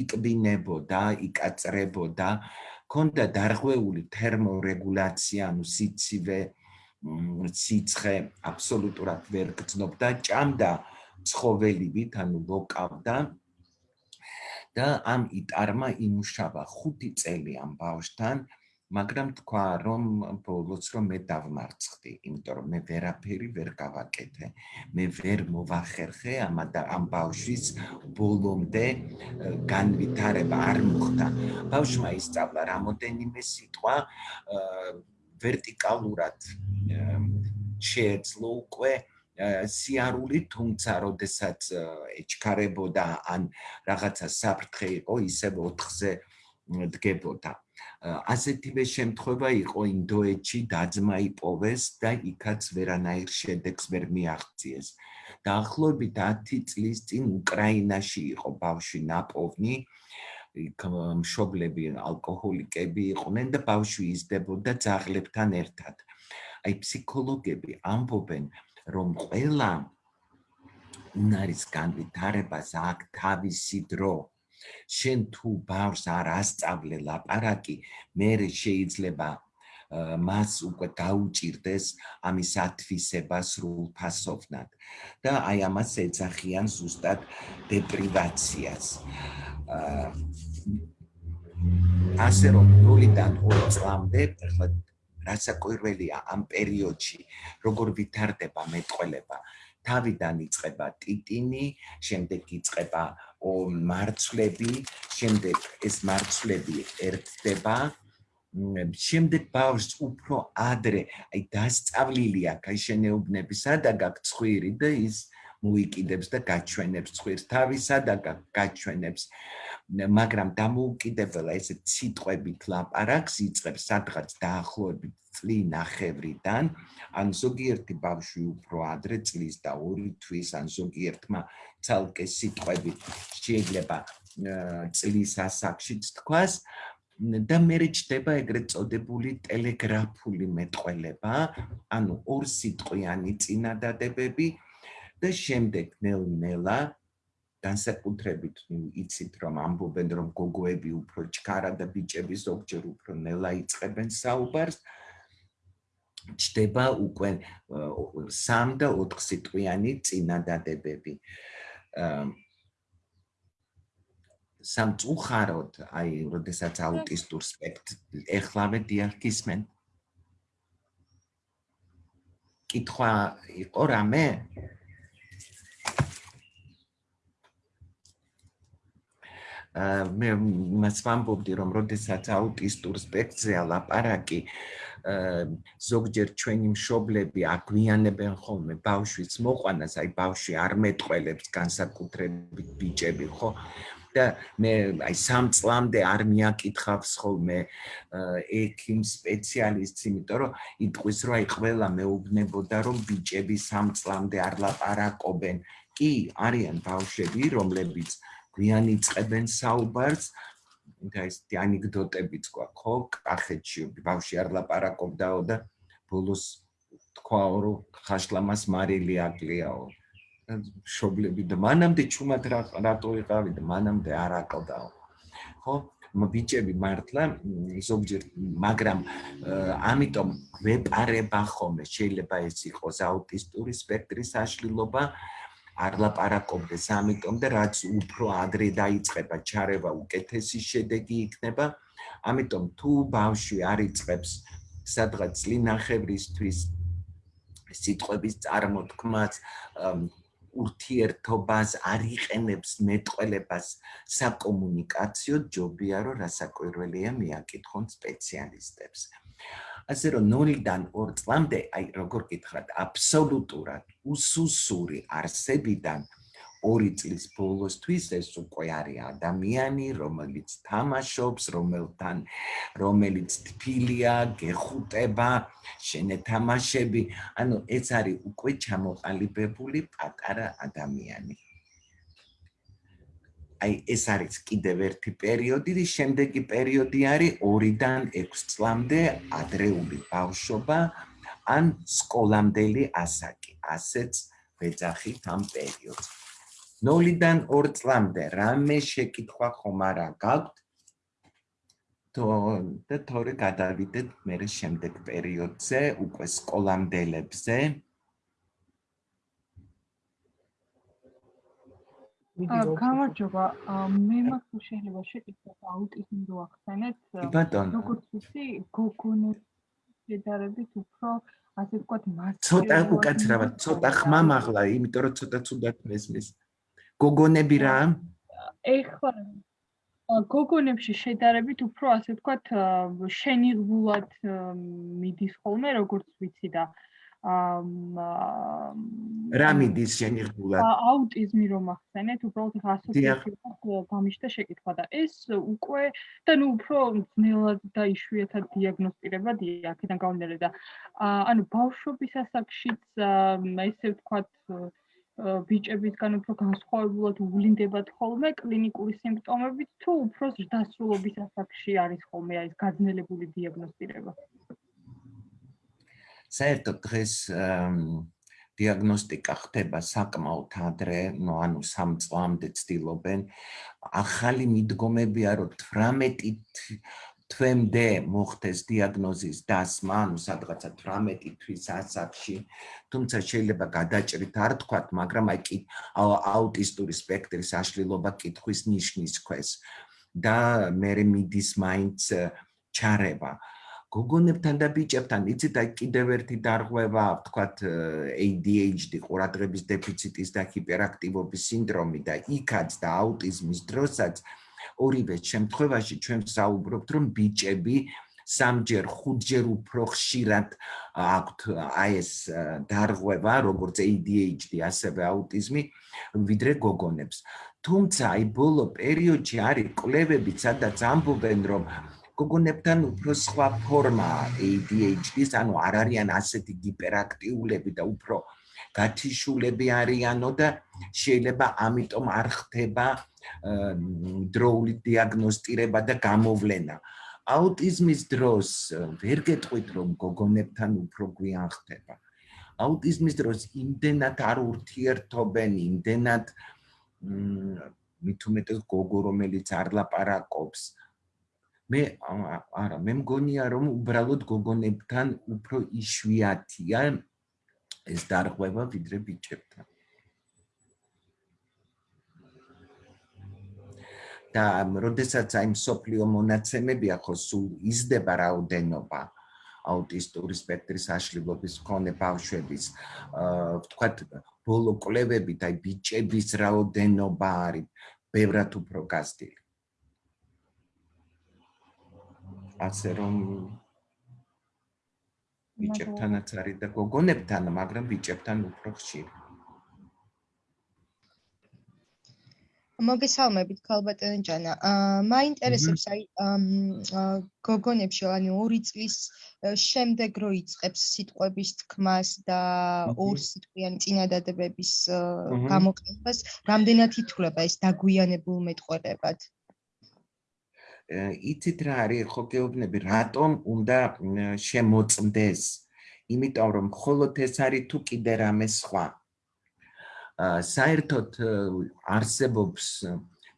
იკბინებოდა, იკაწრებოდა, ქონდა დარღვეული თერმორეგულაცია, ანუ სიცივე, სიცხე აბსოლუტურად ვერ გრძნობდა, ჭამდა ცხოველივით, ანუ ლოკავდა და ამ იტარმა იმუშავა 5 წელი ამ ბავშვთან, მაგრამ თქვა რომ ბოლოს რომ მე დავმარცხდი, იმიტომ რომ მე ვერაფერი ვერ გავაკეთე. მე ვერ მოვახერხე ამ ამ ბავშვის ბოლომდე განვითარება არ მოხდა. ბავშმა ისწავლა რამოდენიმე სიტყვა ვერტიკალურად შეეძლო უკვე სიარული, თუმცა როდესაც ეჩქარებოდა ან რაღაცა საფრთხე იყო, ისე 4-ზე დგებოდა. ასეთივე შემთხვევა იყო ინდოეთში დაძმა იპოვეს და იქაც ვერანაირ შედეგს ვერ მიაღწიეს. დაახლოებით 10 წლის წინ უკრაინაში იყო ბავშვი ნაპოვნი იქ მშობლები ალკოჰოლიკები იყვნენ და ბავშვი იზრდებოდა ძაღლებთან ერთად. აი ფსიქოლოგები ამბობენ, რომ ყველა უნარის განვითარებას აქვს თავისი დრო. შენ თუ ბავშვს არ ასწავლე ლაპარაკი, მე შეიძლება მას უკვე გაუჭirdეს ამის ათვისება სრულფასოვნად და აი ამას ეძახიან ზუსტად დეპრივაციას. ასე რომ ნულიდან 2 წლამდე ახლა რასაკვირველია ამ პერიოდში როგორ ვითარდება მეტყველება. თავიდან იწება ტიტინი, შემდეგ იწება მარცვლები, შემდეგ ეს მარცვლები ერთდება, შემდეგ ბავშვს უფრო ადრე, აი დასწავლილია გაიშენეუბნებისა და გაგცხვირი და ის მოიკიდებს და გაჩვენებს ცხვირს თავისა და გაჩვენებს მაგრამ დამოუკიდებელა ესე სიტყვებით ლაპარაკს იწყებს სადღაც დაახლოებით წლი ნახევრიდან. ან ზოგიერთი ბავშვი უფრო ადრე წლის და ორი თვის ან ზოგიერთმა ცალკე სიტყვებით შეიძლება წლის ასაკშიც თქვას. და მე რჩება ეგრეთ წოდებული ტელეგრაფული მეტყველება, ანუ ორ სიტყვიანი წინადადებები და შემდეგ ნელ-ნელა განსაკუთრებით იცით რომ ამბობენ რომ გოგოები უფრო ჩქარა და ბიჭები ზოგჯერ უფრო ნელა იწებენ საუბარს. ჩდება უკვე 3 და 4 სიტყვიანი წინადადებები. სამწუხაროდ აი როდესაც აუტისტურ სპექტრ ეხლავე დიაგნოზისმენ კითხვა იყო რამე მე მას ვამბობდი რომ როდესაც აუტისტურ სპექტრზე ლაპარაკი ზოგჯერ ჩვენი მშობლები აგვიანებენ ხოლმე ბავშვის მოყვანას, აი ბავშვი არ მეტყველებს განსაკუთრებით ბიჭები, ხო? და მე აი სამ წლამდე არ მიაკითხავს ხოლმე ექიმ სპეციალისტს, იმიტომ რომ იტყვის რომ აი ყველა მეუბნებოდა რომ ბიჭები სამ წლამდე არ ლაპარაკობენ. კი, არიან ბავშვები, რომლებიც გვიან იწყებენ საუბარს, და ეს ანეკდოტებიც გვაქვს, ხო? კახეთში ბავში არ ლაპარაკობდაო და ბოლოს თქვაო რომ ხაშლამას მარილი აკლიაო. შობლები და მანამდე ჩუმად რატო იყავი და მანამდე არ აკლდაო. ხო? მობიჭები მართლა ზოგჯერ მაგრამ ამიტომ ვეპარება ხოლმე შეიძლება ეს იყოს აუტისტური სპექტრის აშლილობა არ ლაპარაკობდეს ამიტომ და რაც უფრო ადრე დაიწყება ჩარევა უკეთესი შედეგი იქნება ამიტომ თუ ბავშვი არ იწყებს სადღაც წინახევრისთვის სიტყვების წარმოთქმას ურთიერთობას არ იყენებს მეტყველებას საკომუნიკაციო ჯობია რომ რასაკვირველია მიაკითხონ სპეციალისტებს ასე რომ 0-დან 2 წლამდე, აი როგორ გითხრათ, აბსოლუტურად უსუსური არსებიდან 2 წლის ბოლოსთვის ეს უკვე არის ადამიანი, რომელიც თამაშობს, რომელთან რომელიც თბილია, გეხუტება, შენეთამაშები, ანუ ეს არის უკვე ჩამოყალიბებული პატარა ადამიანი. აი ეს არის კიდევ ერთი პერიოდი, რის შემდეგი პერიოდი არის 2-დან 6 წლამდე ადრეული ბავშვობა ან სკოლამდელი ასაკი. ასეც ვეძახით ამ პერიოდს. 0-დან 2 წლამდე რამე შეკითხვა ხომ არა გაქვთ? თო და თორე გადავიდეთ მე შემდეგ პერიოდზე, უკვე სკოლამდელებზე. გამარჯობა. მე მაქვს შეიძლება შეკითხვა აუტიზმი რო ახსენეთ. როგორც ვიცი გოგონებს შედარებით უფრო ასე ვთქვათ მას ცოტა უკაცრავად ცოტა ხმა მაღლა იმიტომ რომ ცოტა ცუდად მესმის. გოგონები რა? ეხლა გოგონებში შედარებით უფრო ასე ვთქვათ შენიღბულად მიდის ხოლმე როგორც ვიცი და რა მიდის შენიღბულად? აუტიზმი რომ ახსენეთ, უბრალოდ ასოციაციას გამიშთა შეკითხვა და ეს უკვე და ნუ უფრო ძნელად და იშვიათად დიაგნოსტირებადია აქედან გამომდინარე და ანუ ბავშვობის ასაკშიც ესე ვთქვათ ბიჭებისგან უფრო განსხვავებულად უვლინდებათ ხოლმე კლინიკური სიმპტომებით თუ უფრო ზრდასრულობის ასაკში არის ხოლმე ეს გაძნელებული დიაგნოსტირება? საერთოდ დღეს დიაგნოსტიკა ხდება საკმაოდ ადრე, ну, ანუ 3 წლამდე ცდილობენ. ახალი მიდგომებია, რომ 18 თვემდე მოხდეს დიაგნოზის დასმა, ანუ სადღაცა 18 თვის ასაკში, თუმცა შეიძლება გადაჭრით არ თქვათ, მაგრამ აი კი აუტისტური სპექტრის აშლილობა კითხვის ნიშნის ქვეშ და მე მიდის მაინც ჩარევა. გოგონებთან და ბიჭებთან იცით აი კიდევ ერთი დარღვევა ვთქვათ ADHD ყურადღების დეფიციტის და ჰიპერაქტივობის სინდრომი და იქაც და აუტიზმის დროსაც ორივე შემთხვევაში ჩვენ საუბრობთ რომ ბიჭები სამჯერ ხუთჯერ უფრო ხშირად აქვთ აი ეს დარღვევა როგორც ADHD ასევე აუტიზმი ვიდრე გოგონებს. თუმცა აი ბოლო პერიოდში არის კვლევები სადაც ამბობენ რომ გოგონებთან უფრო სხვა ფორმა ADHD-ს, ანუ არ არიან ასეთი გიპერაქტიულები და უფრო გათიშულები არიანო და შეიძლება ამიტომ არ ხდება დროული დიაგნოსტირება და გამოვლენა. აუტიზმის დროს ვერ გეტყვით რომ გოგონებთან უფრო გვიან ხდება. აუტიზმის დროს იმდენად არ ურთიერთობენ, იმდენად მით უმეტეს გოგო რომელიც არ ლაპარაკობს, მე არა მე მგონია რომ უბრალოდ გოგონებთან უფრო იშვიათია ეს დარღვევა ვიდრე ბიჭებთან. და როდესაც აი სოფლიო მონაცემები ახო სულ იზრდება რაოდენობა აუტისტური სპექტრის აშლილობის მქონე ბავშვების აა ვთქვათ ბოლო კვლევებით აი ბიჭების რაოდენობა არის ბევრად უფრო გაზრდილი ასე რომ ბიჭებთანაც არის და გოგონებთან, მაგრამ ბიჭებთან უფრო ხშირი. მოგესალმებით ქალბატონო ჯანა. აა მაინტერესებს აი გოგონებში ანუ 2 წლის შემდეგ რო იწყებს სიტყვების თქმას და ორ სიტყვიანი წინადადებების გამოყენებას, რამდენად ითვლება ეს დაგვიანებულ მეტყველებად? იცით რა არის ხო გეუბნები რატომ უნდა შემოწმდეს? იმიტომ რომ მხოლოდ ეს არის თუ კიდე რამე სხვა. საერთოდ არსებობს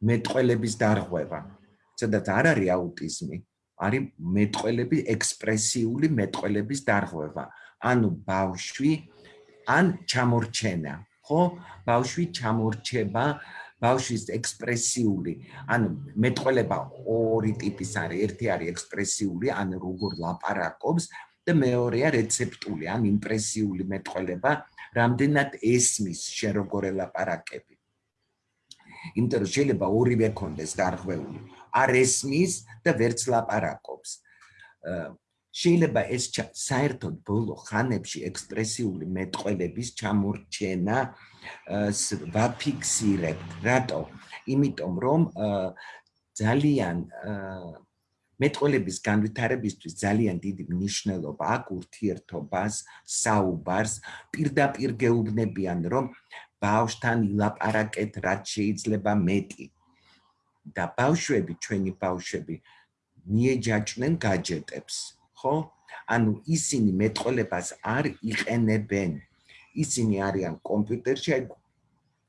მეტყველების დარღვევა. სადაც არ არის აუტიზმი, არის მეტყველები ექსპრესიული მეტყველების დარღვევა. ანუ ბავშვი ან ჩამორჩენა, ხო? ბავშვი ჩამორჩება ბავშვის ექსპრესიული, ანუ მეტყველება ორი ტიპის არის. ერთი არის ექსპრესიული, ანუ როგორ ლაპარაკობს და მეორეა რეცეპტული, ან იმპრესიული მეტყველება, რამდენად ესმის შენ როგორ ელაპარაკები. იმიტომ რომ შეიძლება ორივე კონდეს დარღვეული. არ ესმის და ვერც ლაპარაკობს. შეიძლება ეს საერთოდ ბოლო ხანებში ექსპრესიული მეტყველების ჩამორჩენა ვაფიქსირებთ. რატო? იმიტომ რომ ძალიან მეტყოლების განვითარებისთვის ძალიან დიდი მნიშვნელობა აქვს ურთიერთობას, საუბარს, პირდაპირ გეუბნებიან, რომ ბავშვთან ილაპარაკეთ რაც შეიძლება მეტი. და ბავშვები, ჩვენი ბავშვები მიეჯაჭნენ გაჯეტებს, ხო? ანუ ისინი მეტყოლებას არ იყენებენ. ისინი არიან კომპიუტერში, აი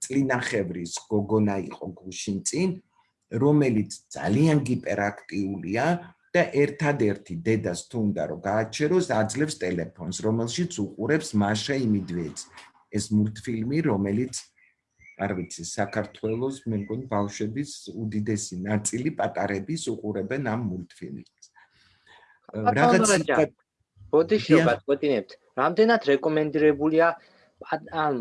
წლინახევრის გოგონა იყო გუშინ წინ, რომელიც ძალიან გიპერაქტიულია და ერთადერთი დედას თუ უნდა რომ გააჩეროს აძლევს ტელეფონს, რომელშიც უყურებს მაშა იმიდვეც. ეს მულტფილმი, რომელიც არ ვიცი, საქართველოს მე მგონი ბავშვების უდიდესი ნაწილი პატარების უყურებენ ამ მულტფილმს. რაღაც ბოდიშობა გეტინებთ. რამდენად რეკომენდირებულია ან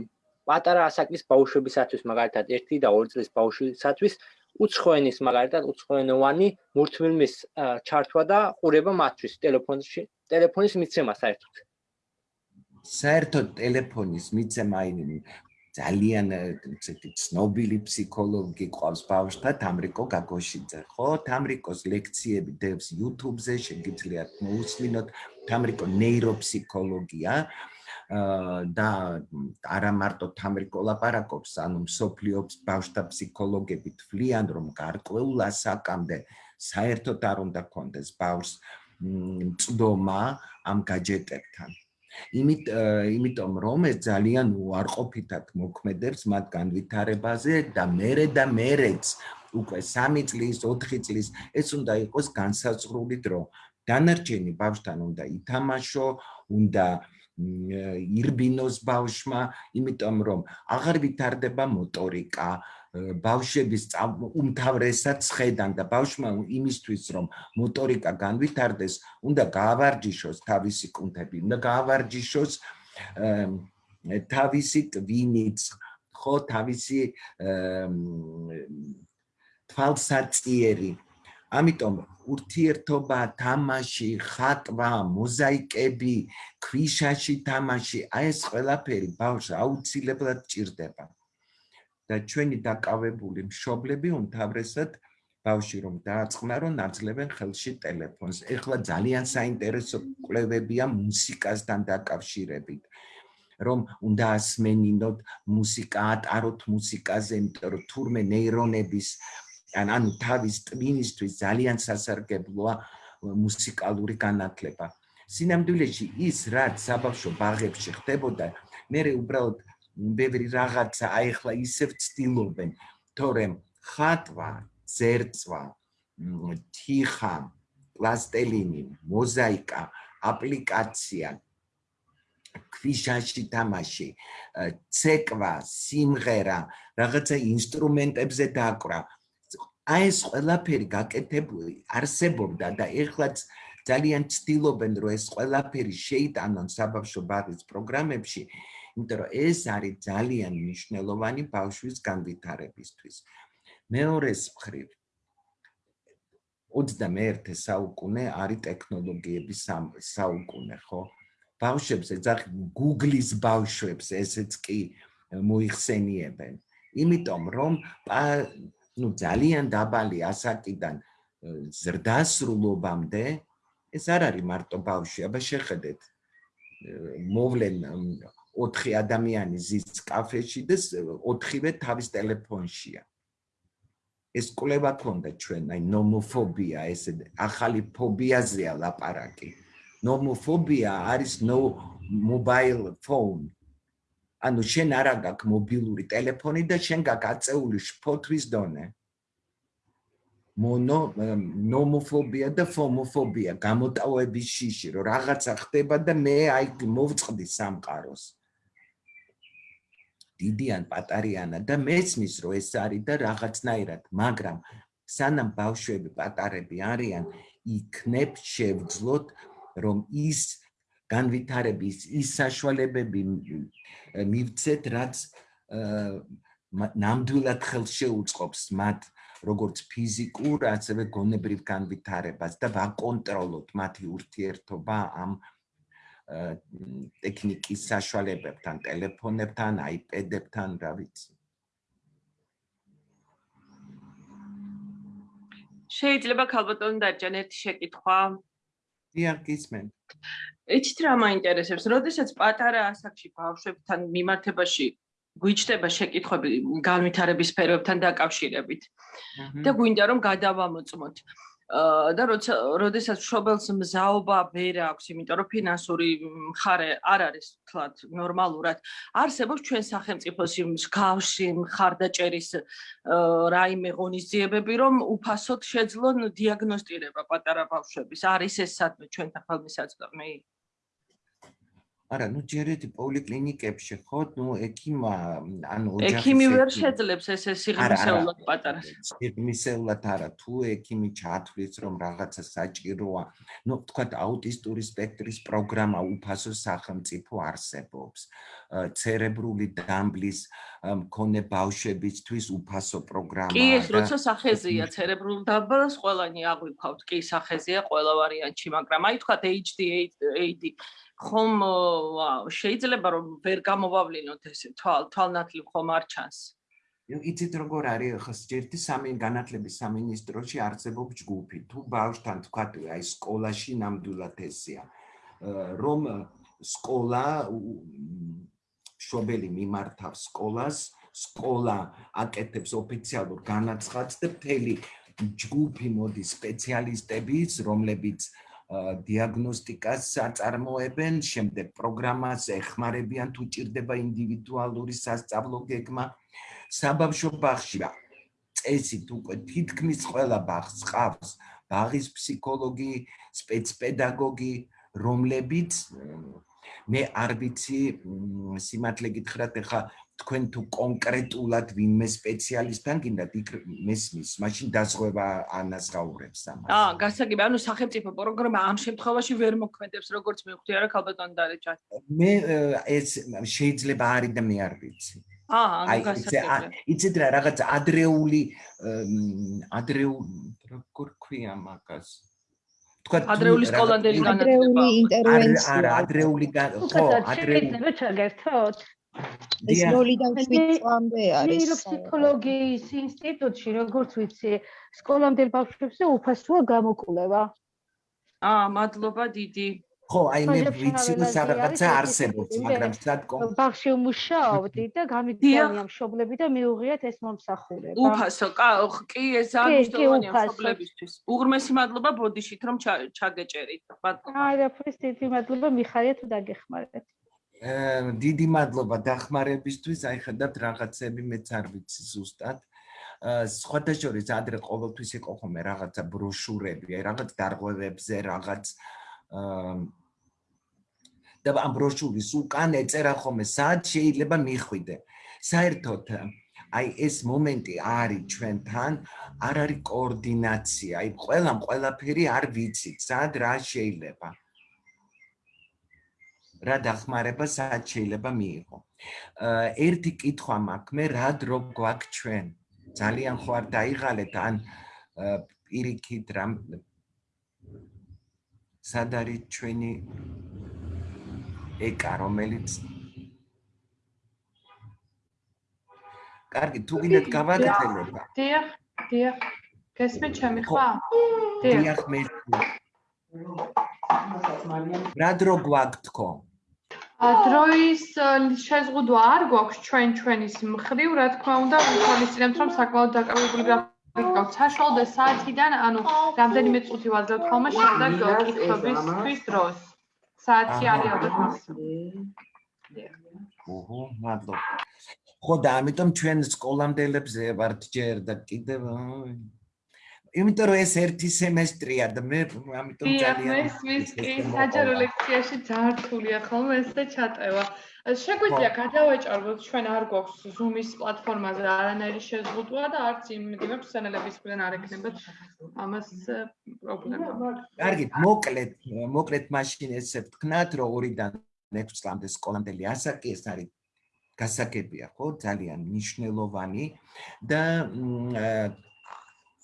პატარა ასაკის ბავშვებისათვის, მაგალითად 1 და 2 წლის ბავშვისათვის უცხოენის მაგალითად უცხოენოვანი მურთმილმის ჩართვა და ყურება მათთვის ტელეფონში ტელეფონის მიცემა საერთოდ. საერთოდ ტელეფონის მიცემა ინი ძალიან ესეთი ცნობილი ფსიქოლოგი ყავს ბავშვთა თამრიკო გაგოშიძე ხო თამრიკოს ლექციები დევს YouTube-ზე შეგიძლიათ მოусმინოთ თამრიკო ნეიროფსიქოლოგია და არა მარტო თამრიკო ლაპარაკობს, ანუ სოფლიობს ბავშთა ფსიქოლოგები თვლიან, რომ გარკვეულ ასაკამდე საერთოდ არ უნდა კონდეს ბავშვს წდომა ამ გაჯეტებთან. იმით იმიტომ რომ ეს ძალიან უარყოფითად მოქმედებს მათ განვითარებაზე და მერე და მერეც უკვე 3 წლის, 4 წლის ეს უნდა იყოს განსაზღვრული დრო. დანარჩენი ბავშვთან უნდა ითამაშო, უნდა ირბინოს ბავშმა, იმიტომ რომ აღარ ვითარდება მოტორიკა, ბავშვების უმთავრესად ხედან და ბავშმა იმისთვის რომ მოტორიკა განვითარდეს, უნდა გაავარჯიშოს თავისი კუნთები, უნდა გაავარჯიშოს თავისი ტვინიც, ხო, თავისი თვალსაწიერი. ამიტომ ურთიერთობა, თამაში, ხატვა, მოზაიკები, ქვიშაში თამაში, აი ეს ყველაფერი ბავშვს აუცილებლად ჭირდება. და ჩვენი დაკავებული მშობლები უმთავრესად ბავში რომ დააწყნარო, ნაძლევენ ხელში ტელეფონს. ეხლა ძალიან საინტერესო კვლევებია მუსიკასთან დაკავშირებით. რომ უნდა ასმენინოთ მუსიკა, ატაროთ მუსიკაზე, იმიტომ რომ თურმე ნეირონების ან ანუ თავის ტვინისთვის ძალიან სასარგებლოა მუსიკალური განათლება. სინამდვილეში ის რაც საბავშვო ბაღებში ხდებოდა, მე უბრალოდ ბევრი რაღაცა აიხლა ისევ ცდილობენ, თორემ ხატვა, ზერწვა, თიხა, პლასტელინი, მოზაიკა, აპლიკაცია ქვიშაში თამაში, ცეკვა, სიმღერა, რაღაცა ინსტრუმენტებზე დაკვრა, აი ეს ყველაფერი გაკეთებული არსებობდა და ეხლაც ძალიან ცდილობენ რომ ეს ყველაფერი შეიტანონ საბავშვო ბაღის პროგრამებში იმიტომ რომ ეს არის ძალიან მნიშვნელოვანი ბავშვის განვითარებისთვის მეორეს მხრივ 21 საუკუნე არის ტექნოლოგიების საუკუნე, ხო? ბავშვებს ეძახი Google-ის ბავშვებს ესეც კი მოიხსენიებენ. იმიტომ რომ ну ძალიან დაბალი ასაკიდან ზრდასრულობამდე ეს არ არის მარტო ბავშვი, აბა შეხედეთ. მოვლენ 4 ადამიანი ზის კაფეში და 4-ვე თავის ტელეფონშია. ეს კვლევა ქონდა ჩვენ, აი ნომოფობია, ეს ახალი ფობიაზეა ლაპარაკი. ნომოფობია არის no mobile phone. ანუ შენ არა გაქვს მობილური ტელეფონი და შენ გაქვს აწეული ფოთვის დონე. მონო ნომოფობია და ფომოფობია გამოტავების შიში, რომ რაღაცა ხდება და მე აი მოვწყდი სამყაროს. დიდიან პატარიანა და მესმის რომ ეს არის და რაღაცნაირად, მაგრამ სანამ ბავშვები პატარები არიან, იქნებ შევძლოთ რომ ის განვითარების ის საშუალებები მივცეთ, რაც ნამდვილად ხელშეუწყობს მათ როგორც ფიზიკურ, ასევე გონებრივ განვითარებას და ვაკონტროლოთ მათი ურთიერთობა ამ ტექნიკის საშუალებებთან, ტელეფონებთან, აიპედებთან, რა ვიცი. შეიძლება ქალბატონი დაჭან ერთი შეკითხვა. დიახ, გისმენ. იცით რა მაინტერესებს, როდესაც პატარა ასაკში ბავშვებთან მიმართებაში გვიჩდება შეკითხვები განვითარების სფეროებთან დაკავშირებით და გვინდა რომ გადავამოწმოთ. და როცა როდესაც შობელს მზაობა ვერ აქვს, იმიტომ რომ ფინანსური მხარე არ არის თქვათ ნორმალურად, არსებობს ჩვენ სახელმწიფოს მსგავსი მხარდაჭერის რაიმე ღონისძიებები, რომ უფასოდ შეძლონ დიაგნოსტირება პატარა ბავშვების. არის ეს სადმე ჩვენთან ხელმისაწვდომი? არა, ნუ ჯერეთ პოლიკლინიკებში ხო, ნუ ექიმა ანუ ოჯახის ექიმი ვერ შეძლებს ესე სიღრმისეულად პატარა. სიღრმისეულად არა, თუ ექიმი ჩათვლის რომ რაღაცა საჭიროა, ნუ თქვა აუტისტური სპექტრის პროგრამა უფასო სახელმწიფო არსებობს. ცერებრული დამბლის მქონე ბავშვებისთვის უფასო პროგრამა. კი, ეს როცა სახეზეა ცერებრულ დამბლას ყველანი აღვიქვავთ, კი, სახეზეა ყველა ვარიანტში, მაგრამ აი თქვა HDAD ხომ შეიძლება რომ ვერ გამოვავლინოთ ეს თვალ თვალნათლი ხომ არ ჩანს. იცით როგორ არის ხო ერთი სამი განათლების სამინისტროში არსებობს ჯგუფი. თუ ბავშვთან თქვა აი სკოლაში ნამდვილად ესია რომ სკოლა შობელი მიმართავს სკოლას სკოლა აკეთებს ოფიციალურ განაცხადს და მთელი ჯგუფი მოდის სპეციალისტების რომლებიც დიაგნოსტიკას აწარმოებენ, შემდეგ პროგრამას ეხმარებიან თუ ჭირდება ინდივიდუალური სასწავლო გეგმა. საბავშვო ბაღში წესით უკვე თითქმის ყველა ბაღს ყავს ბაღის ფსიქოლოგი, სპეცპედაგოგი, რომლებიც მე არ ვიცი სიმართლე გითხრათ, ეხა თქვენ თუ კონკრეტულად ვინმე სპეციალისტთან გინდათ იქ მესმის, მაშინ დაზღვევა ანაზღაურებს ამას. აა, გასაგები, ანუ სახელმწიფო პროგრამა ამ შემთხვევაში ვერ მოქმედებს, როგორც მივხვდი არა ქალბატონ დარეჯა. მე ეს შეიძლება არის და მე არ ვიცი. აა, ანუ გასაგები. იცით რა, რაღაც ადრეული ადრეული როგორ ქვია მაგას? თქვა ადრეული სკოლამდელი განათლება. ადრეული ინტერვენცია. არა, ადრეული ხო, ადრეული. შეიძლება ჩაგერთოთ? ეს ნოლიდან 7 წლამდე არის. ნეიროფსიქოლოგიის ინსტიტუტში, როგორც ვიცი, სკოლამდელ ბავშვებზე უფასოა გამოკვლევა. აა, მადლობა დიდი. ხო, აი მე ვიცი, რომ რაღაცა არსებობს, მაგრამ სად კონკრეტულად ბავშვი მუშაობდი და გამიგდიანია მშობლები და მიუღიათ ეს მომსახურება. უფასო, კი, ეს ძალიან მნიშვნელოვანია მშობლებისთვის. უღრმესი მადლობა ბოდიშით რომ ჩაგეჭერით. აი, რა ფრის დიდი მადლობა მიხარია თუ დაგეხმარეთ. დიდი მადლობა დახმარებისთვის. აი ხედავთ რაღაცები მეც არ ვიცი ზუსტად. სხვათა შორის ადრე ყოველთვის იყო ხოლმე რაღაცა ბროშურები, აი რაღაც დარღვევებზე, რაღაც და ამ ბროშურის უკან ეწერა ხოლმე სად შეიძლება მიხვიდე. საერთოდ აი ეს მომენტი არის ჩვენთან, არ არის კოორდინაცია, აი ყველამ ყველაფერი არ ვიცით, სად რა შეიძლება. რა დახმარება სად შეიძლება მიიღო. ერთი კითხვა მაქვს, მე რა დრო გვაქვს ჩვენ? ძალიან ხო არ დაიღალეთ ან პირიქით რამ სად არის ჩვენი ეკა რომელიც კარგი თუ გინდათ გავაგრძელებ დიახ დიახ. გესმით ჩემი ხმა? დიახ. მე რა დრო გვაქვს თქო დროის შეზღუდვა არ გვაქვს ჩვენ ჩვენის მხრივ, რა თქმა უნდა, ვთვალისწინებთ, რომ საკმაოდ დაკავებული გრაფიკით საშუალო საათიდან, ანუ რამდენიმე წუთი ვაძლევთ ხოლმე შემდეგ კითხვებისთვის დროს. საათი არის ალბათ. ოჰო, მადლობა. ხო და ამიტომ ჩვენ სკოლამდელებზე ვართ ჯერ და კიდევ იმიტომ რომ ეს ერთი სემესტრია და მე ამიტომ ძალიან მე მის კი საჯარო ლექციაში ძართულია ხოლმე ეს და ჩატევა. შეგვიძლია გადავეჭარბოთ ჩვენ არ გვაქვს Zoom-ის პლატფორმაზე არანაირი შეზღუდვა და არც იმ იმებს სენელების მხრიდან არ ექნებათ ამას პრობლემა. კარგი, მოკლედ, მოკლედ მაშინ ესე ვთქნათ, რომ 2-დან 6 წლამდე სკოლამდელი ასაკი ეს არის გასაგებია, ხო? ძალიან მნიშვნელოვანი და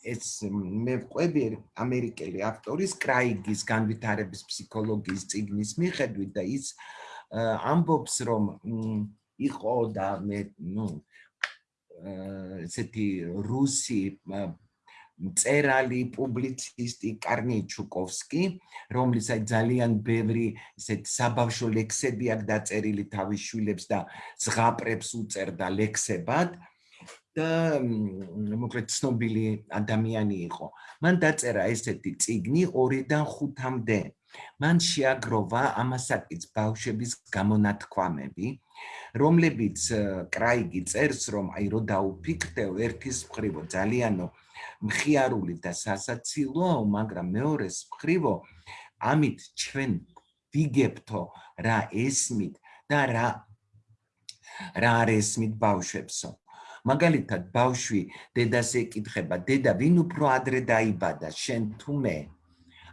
ეს მე ვყვები ამერიკელი ავტორის კრაიგის განვითარების ფსიქოლოგიის წიგნის მიხედვით და ის ამბობს რომ იყო და მე ნუ ესეთი რუსი წერალი პუბლიცისტი კარნიჩუკოვსკი რომლის აი ძალიან ბევრი ესეთ საბავშვო ლექსები აქვს დაწერილი თავის შვილებს და ზღაპრებს უწერდა ლექსებად და მოკლედ ცნობილი ადამიანი იყო. მან დაწერა ესეთი წიგნი 2-დან 5-მდე. მან შეაგროვა ამასაკიც ბავშვების გამონათქვამები, რომლებიც კრაიგი წერს, რომ აი რო დაუფიქრდე ერთის მხრივო ძალიანო მხიარული და სასაცილო, მაგრამ მეორეს მხრივო ამით ჩვენ ვიგებთო რა ესმით და რა რა არესმით ბავშვებსო. მაგალითად ბავშვი დედას ეკითხება დედა ვინ უფრო ადრე დაიბადა? შენ თუ მე?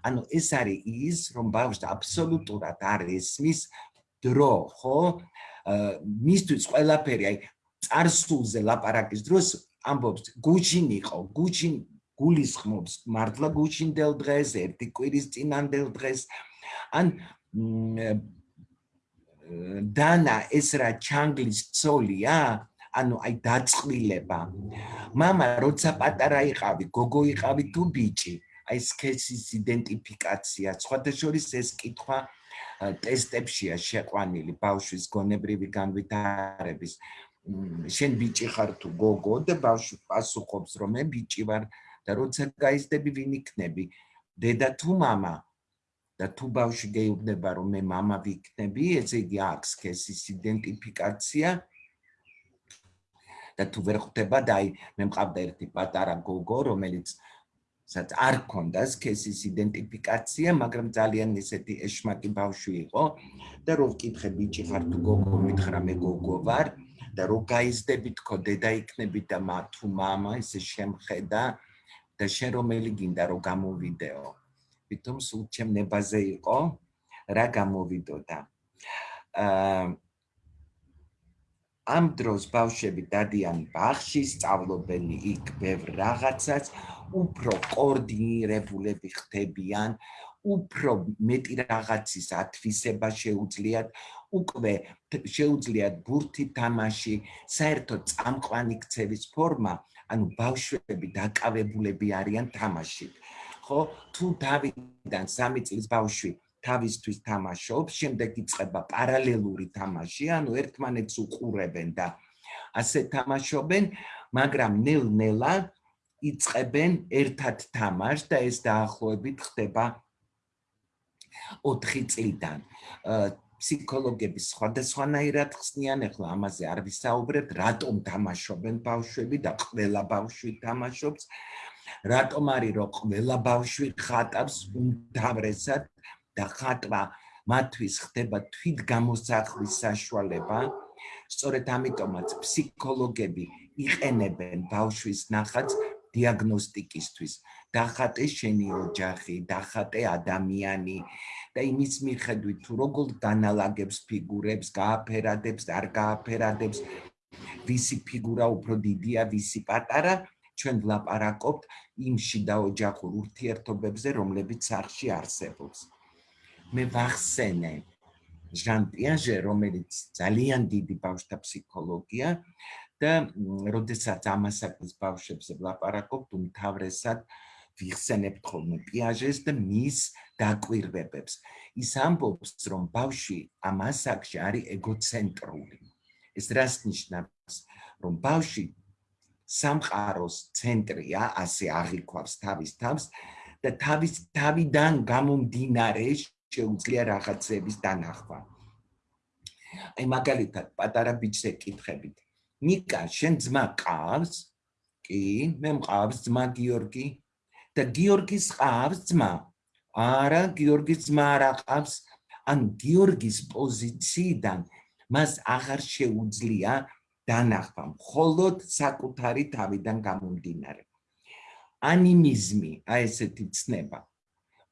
ანუ ეს არის ის რომ ბავშვს აბსოლუტურად არ ესმის დრო ხო? მისთვის ყველაფერი აი წარსულზე ლაპარაკის დროს ამბობს გუჩინ იყო გუჩინ გულისხმობს მართლა გუჩინდელ დღეს ერთი კვირის წინანდელ დღეს ან დანა ეს რა ჩანგლის ცოლია ანუ აი დაწყვილება. мама, როცა პატარა იყავი, გოგო იყავი თუ ბიჭი, აი სქესის იდენტიფიკაცია, სხვადასხვა ეს კითხვა ტესტებშია შეყვანილი ბავშვის გონებრივი განვითარების. შენ ბიჭი ხარ თუ გოგო და ბავშვი პასუხობს რომ მე ბიჭი ვარ და როცა გაიზრდები ვინ იქნები? დედა თუ мама? და თუ ბავშვი გეუბნება რომ მე мама ვიქნები, ესე იგი აქვს სქესის იდენტიფიკაცია. და თუ ვერ ხვდება და აი მე მყავდა ერთი პატარა გოგო რომელიც სადაც არ ქონდა სქესის იდენტიფიკაცია მაგრამ ძალიან ისეთი ეშმაკი ბავშვი იყო და რო ვკითხე ბიჭი ხარ თუ გოგო მითხრა მე გოგო ვარ და რო გაიზდები თქო დედა იქნები და მა თუ мама ესე შემხედა და შენ რომელი გინდა რომ გამოვიდეო თვითონ სულ ჩემ ნებაზე იყო რა გამოვიდოდა აა ამ დროს ბავშვები დადიან ბაღში, სწავლობენ იქ ბევრ რაღაცას, უფრო კოორდინირებულები ხდებიან, უფრო მეტი რაღაცის ათვისება შეუძლიათ, უკვე შეუძლიათ ბურთი თამაში, საერთოდ წამყვანი ქცევის ფორმა, ანუ ბავშვები დაკავებულები არიან თამაშით. ხო, თუ დავიდან 3 წლის ბავშვი თავისთვის თამაშობს, შემდეგ იწყება პარალელური თამაში, ანუ ერთმანეთს უყურებენ და ასე თამაშობენ, მაგრამ ნელ-ნელა იწყებენ ერთად თამაშს და ეს დაახლოებით ხდება 4 წლიდან. ფსიქოლოგები სხვადასხვანაირად ხსნიან, ახლა ამაზე არ ვისაუბრებთ, რატომ თამაშობენ ბავშვები და ყველა ბავშვი თამაშობს. რატომ არის რომ ყველა ბავშვი ხატავს უმთავრესად და ხატვა მათთვის ხდება თვით გამოსახვის საშუალება. სწორედ ამიტომაც ფსიქოლოგები იყენებენ ბავშვის ნახატს დიაგნოსტიკისთვის. დახატე შენი ოჯახი, დახატე ადამიანი და იმის მიხედვით თუ როგორ განალაგებს ფიგურებს, გააფერადებს, არ გააფერადებს, ვისი ფიგურა უფრო დიდია, ვისი პატარა, ჩვენ ვლაპარაკობთ იმ შიდა ოჯახურ ურთიერთობებზე, რომლებიც სახში არსებობს. მე ვახსენე ჟან პიაჟე, რომელიც ძალიან დიდი ბავშვთა ფსიქოლოგია და როდესაც ამასაკის ბავშვებზე ვლაპარაკობთ, უმთავრესად ვიხსენებთ ხოლმე პიაჟეს და მის დაკვირვებებს. ის ამბობს, რომ ბავშვი ამ ასაკში არის ეგოცენტრული. ეს რას ნიშნავს? რომ ბავშვი სამყაროს ცენტრია, ასე აღიქვავს თავის თავს და თავის თავიდან გამომდინარე შეუძლია რაღაცების დანახვა. აი მაგალითად, პატარა ბიჭს ეკითხებით. ნიკა, შენ ძმა ყავს? კი, მე მყავს ძმა გიორგი. და გიორგის ყავს ძმა? არა, გიორგის ძმა არ ყავს. ან გიორგის პოზიციიდან მას აღარ შეუძლია დანახვა, მხოლოდ საკუთარი თავიდან გამომდინარე. ანიმიზმი, აი ესეთი ცნება.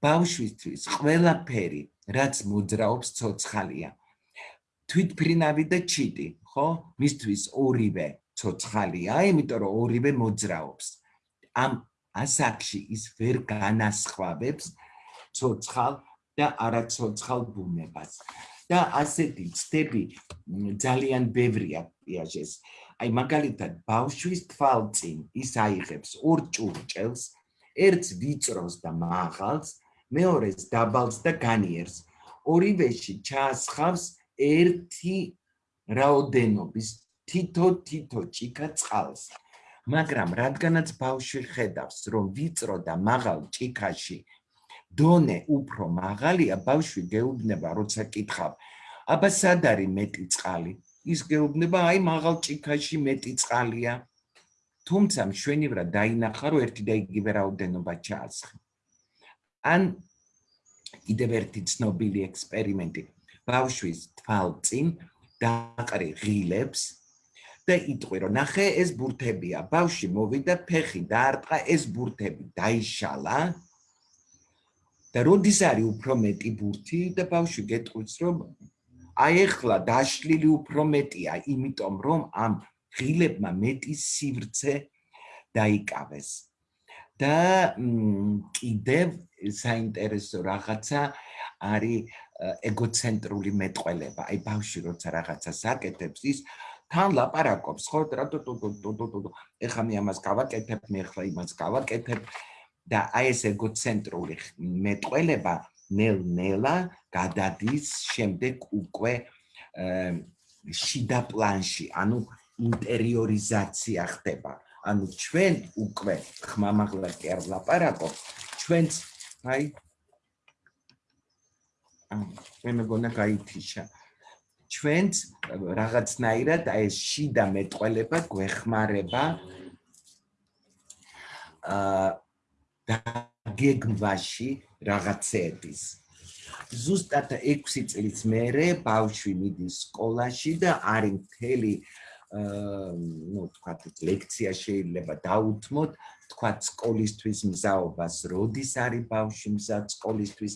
ბავშვისთვის ყველაფერი, რაც მოძრაობს ცოცხალია. თვითფრინავი და ჩიტი, ხო? მისთვის ორივე ცოცხალია, იმიტომ რომ ორივე მოძრაობს. ამ ასაკში ის ვერ განასხვავებს ცოცხალ და არაცოცხალ ბუნებას. და ასეთი ცდები ძალიან ბევრია პიაჟეს. აი მაგალითად ბავშვის თვალწინ ის აიღებს ორ ჭურჭელს, ერთს ვიწროს და მაღალს, მეორეს დაბალს და განიერს. ორივეში ჩაასხავს ერთი რაოდენობის თითო-თითო ჭიქა წყალს. მაგრამ რადგანაც ბავშვი ხედავს, რომ ვიწრო და მაღალ ჭიქაში დონე უფრო მაღალია, ბავშვი გეუბნება, როცა კითხავ, აბა სად არის მეტი წყალი? ის გეუბნება, აი მაღალ ჭიქაში მეტი წყალია. თუმცა მშვენივრად დაინახა, რომ ერთი და იგივე რაოდენობა ჩაასხა. ან კიდევ ერთი ცნობილი ექსპერიმენტი. ბავშვის თვალწინ დაყრი ღილებს და იტყვი, რომ ნახე ეს ბურთებია. ბავში მოვიდა ფეხი დაარტყა ეს ბურთები, დაიშალა. და როდის არის უფრო მეტი ბურთი და ბავშვი გეტყვის რომ აი ახლა დაშლილი უფრო მეტია, იმიტომ რომ ამ ღილებმა მეტი სივრცე დაიკავეს. და კიდევ საინტერესო რაღაცა არის ეგოცენტრული მეტყველება. აი ბავშვი როცა რაღაცას აკეთებს, ის თან ლაპარაკობს, ხო, რატო ტუ ტუ ტუ ტუ ტუ. ეხლა მე ამას გავაკეთებ, მე ახლა იმას გავაკეთებ. და აი ეს ეგოცენტრული მეტყველება ნელ-ნელა გადადის შემდეგ უკვე შიდა პლანში, ანუ ინტერიორიზაცია ხდება. ანუ ჩვენ უკვე ხმამაღლა კი არ ლაპარაკობ, ჩვენც აი მე მეგონა გაითიშა. ჩვენც რაღაცნაირად აი ეს შიდა მეტყველება გვეხმარება აა დაგეგმვაში რაღაცების. ზუსტად 6 წლის მერე ბავშვი მიდის სკოლაში და არის მთელი აა ну, თქვა ლექცია შეიძლება დაუთმოთ, თქვა სკოლისთვის მზაობას, როდის არის ბავშვი მზად სკოლისთვის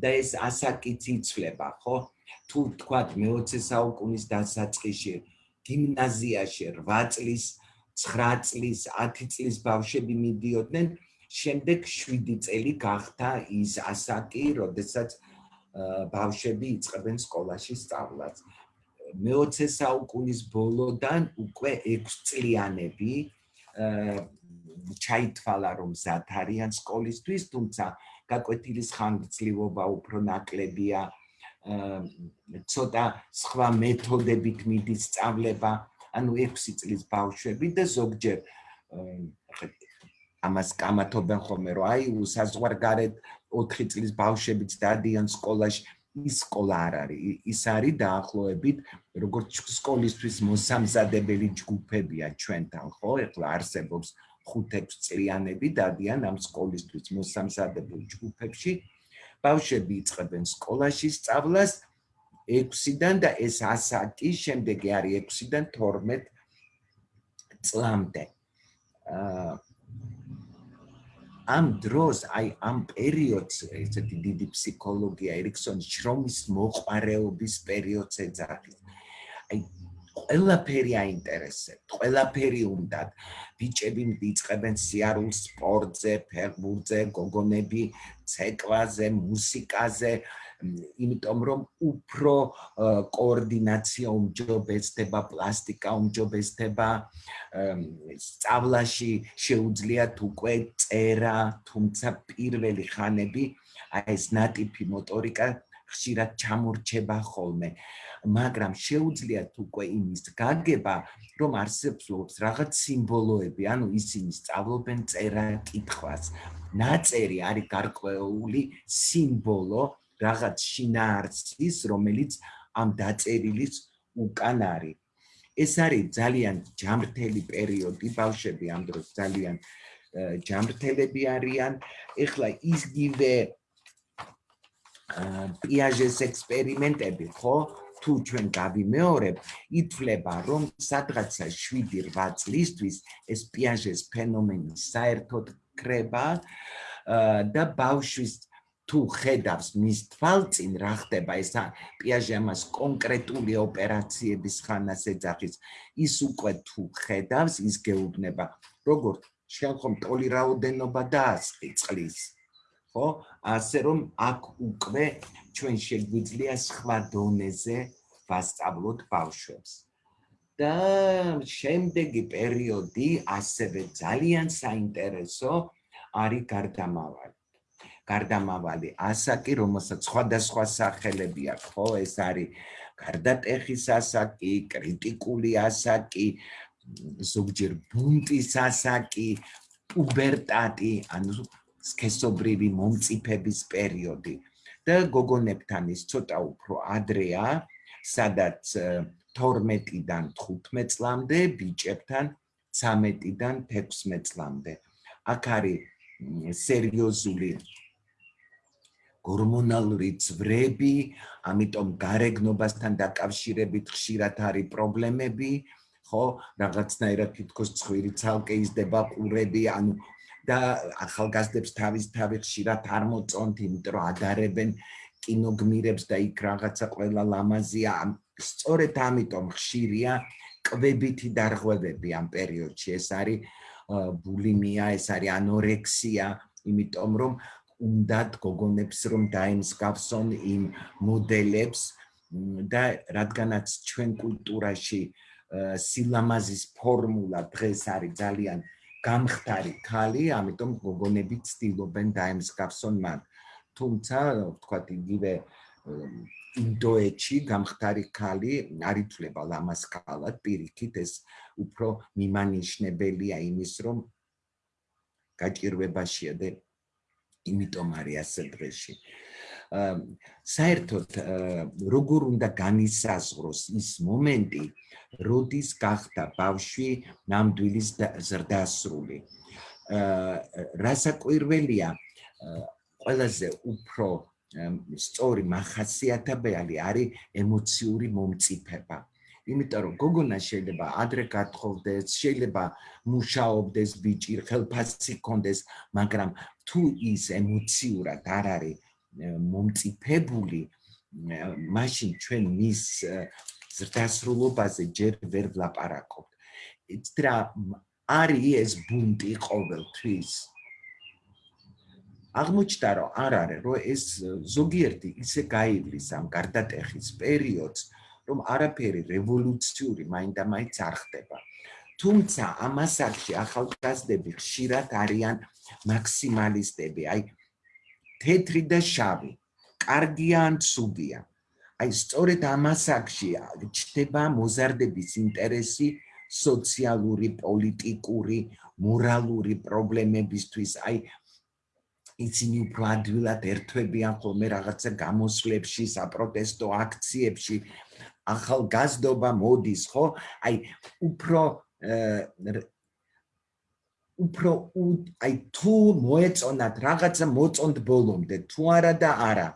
და ეს ასაკიც იცვლება, ხო? თუ თქვა მე-20 საუკუნის დასაწყისში გიმნაზიაში 8 წლის, 9 წლის, 10 წლის ბავშვები მიდიოდნენ, შემდეგ 7 წელი გახდა ის ასაკი, როდესაც ბავშვები იწყებენ სკოლაში სწავლას. მე-20 საუკუნის ბოლოდან უკვე 6 წლიანები ჩაითვალა რომ მზად არიან სკოლისთვის, თუმცა გაკვეთილის ხანგრძლივობა უფრო ნაკლებია. ცოტა სხვა მეთოდებით მიდის სწავლება, ანუ 6 წლის ბავშვები და ზოგჯერ ამას კამათობენ ხოლმე რომ აი საზღვარგარეთ 4 წლის ბავშვებიც დადიან სკოლაში ის სკოლა არ არის ის არის დაახლოებით როგორც სკოლისთვის მოსამზადებელი ჯგუფებია ჩვენთან ხო? ეხლა არსებობს 5-6 წლიანები დადიან ამ სკოლისთვის მოსამზადებელ ჯგუფებში. ბავშვები იწყებენ სკოლაში სწავლას 6-დან და ეს ასაკი შემდეგი არის 6-დან 12 წლამდე. აა ამ დროს აი ამ პერიოდს ესეთი დიდი ფსიქოლოგია ერიქსონის შრომის მოყარეობის პერიოდს ეძახის. აი ყველაფერი აინტერესებთ, ყველაფერი უნდათ. ბიჭები მიწებენ სიარულს სპორტზე, ფეხბურთზე, გოგონები ცეკვაზე, მუსიკაზე, იმიტომ რომ უფრო კოორდინაცია უმჯობესდება, პლასტიკა უმჯობესდება, სწავლაში შეუძლიათ უკვე წერა, თუმცა პირველი ხანები აი ეს ნატიფი მოტორიკა ხშირად ჩამორჩება ხოლმე. მაგრამ შეუძლიათ უკვე იმის გაგება, რომ არსებობს რაღაც სიმბოლოები, ანუ ისინი სწავლობენ წერა კითხვას. ნაწერი არის გარკვეული სიმბოლო რაღაც შინაარსის, რომელიც ამ დაწერილის უკან არის. ეს არის ძალიან ჯამრთელი პერიოდი, ბავშვები ამ დროს ძალიან ჯამრთელები არიან. ეხლა ისგივე პიაჟეს ექსპერიმენტები, ხო? თუ ჩვენ გავიმეორებ, ითვლება, რომ სადღაცა 7-8 წლისთვის ეს პიაჟეს ფენომენი საერთოდ კრება და ბავშვის თუ ხედავს მის თვალწინ რა ხდება ეს პიაჟე ამას კონკრეტული ოპერაციების ხანას ეძახის. ის უკვე თუ ხედავს ის გეუბნება როგორ? შეიძლება ტოლი რაოდენობა დაასწრის ხო? ასე რომ აქ უკვე ჩვენ შეგვიძლია სხვა დონეზე ვასწავლოთ ბავშვებს. და შემდეგი პერიოდი ასევე ძალიან საინტერესო არის გარდამავალი გარდამავალი. ასაკი რომელსაც სხვადასხვა სახელები აქვს ხო? ეს არის გარდატეხის ასაკი კრიტიკული ასაკი ზოგჯერ ბუნტის ასაკი პუბერტატი ანუ სქესობრივი მომწიფების პერიოდი. და გოგონებთან ის ცოტა უფრო ადრეა, სადაც 12-დან 15 წლამდე, ბიჭებთან 13-დან 16 წლამდე. აქ არის სერიოზული გორმონალური წვრები, ამიტომ გარეგნობასთან დაკავშირებით ხშირად არის პრობლემები, ხო? რაღაცნაირად თითქოს ცხვირი ცალკე იზრდება ყურები, ანუ და ახალგაზრდებს თავის თავი ხშირად არ მოწონთ, იმიტომ რომ ადარებენ კინოგმირებს და იქ რაღაცა ყველა ლამაზია. სწორედ ამიტომ ხშირია კვებითი დარღვევები ამ პერიოდში. ეს არის ბულიმია, ეს არის ანორექსია, იმიტომ რომ უნდათ გოგონებს რომ დაემსგავსონ იმ მოდელებს და რადგანაც ჩვენ კულტურაში სილამაზის ფორმულა დღეს არის ძალიან გამხდარი ქალი, ამიტომ გოგონები ცდილობენ დაემსგავსონ მან. თუმცა, ვთქვათ, იგივე ინდოეთში გამხდარი ქალი არ ითვლება ლამაზ ქალად, პირიქით ეს უფრო მიმანიშნებელია იმის, რომ გაჭირვებაშია და იმიტომ არის ასე დღეში. საერთოდ როგორ უნდა განისაზღვროს ის მომენტი, როდის გახდა ბავშვი ნამდვილის ზრდასრული. რასაკვირველია, ყველაზე უფრო სწორი מחასიათებელი არის ემოციური მომწიფება. იმიტომ რომ გოგონა შეიძლება ადრე გათხოვდეს, შეიძლება მუშაობდეს ბიჭი, ხელფასი კონდეს, მაგრამ თუ ის ემოციურად არ არის მომწიფებული, მაშინ ჩვენ მის ზრდასრულობაზე ჯერ ვერ ვლაპარაკობთ. იცრა არის ეს ბუნტი ყოველთვის. აღმოჩნდა რომ არ არის, რომ ეს ზოგიერთი ისე გაივლის ამ გარდატეხის პერიოდს, რომ არაფერი რევოლუციური მაინდა-მაინც არ ხდება. თუმცა ამასაკში ახალგაზრდები ხშირად არიან მაქსიმალისტები, აი თეთრი და შავი, კარგია ან ცუდია. აი სწორედ ამასაკში ჩდება მოზარდების ინტერესი სოციალური, პოლიტიკური, მორალური პრობლემებისთვის. აი ისინი უფრო ადვილად ერთვებიან ხოლმე რაღაცა გამოსვლებში, საპროტესტო აქციებში. ახალგაზრდობა მოდის, ხო? აი უფრო უფრო აი თუ მოეწონათ რაღაცა მოწონთ ბოლომდე, თუ არა და არა.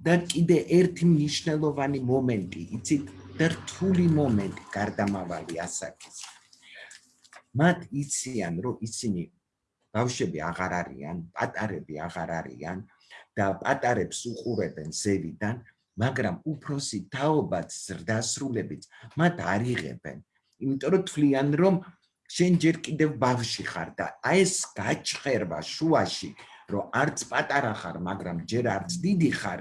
და კიდე ერთი მნიშვნელოვანი მომენტი, იცით, რთული მომენტი გარდამავალი ასაკის. მათ იციან, რომ ისინი ბავშვები აღარ არიან, პატარები აღარ არიან და პატარებს უყურებენ ზევიდან, მაგრამ უფროსი თაობაც ზრდასრულებიც მათ არ იღებენ. იმიტომ რომ თვლიან რომ შენ ჯერ კიდევ ბავში ხარ და აი ეს გაჭხერვა შუაში რომ არც პატარა ხარ მაგრამ ჯერ არც დიდი ხარ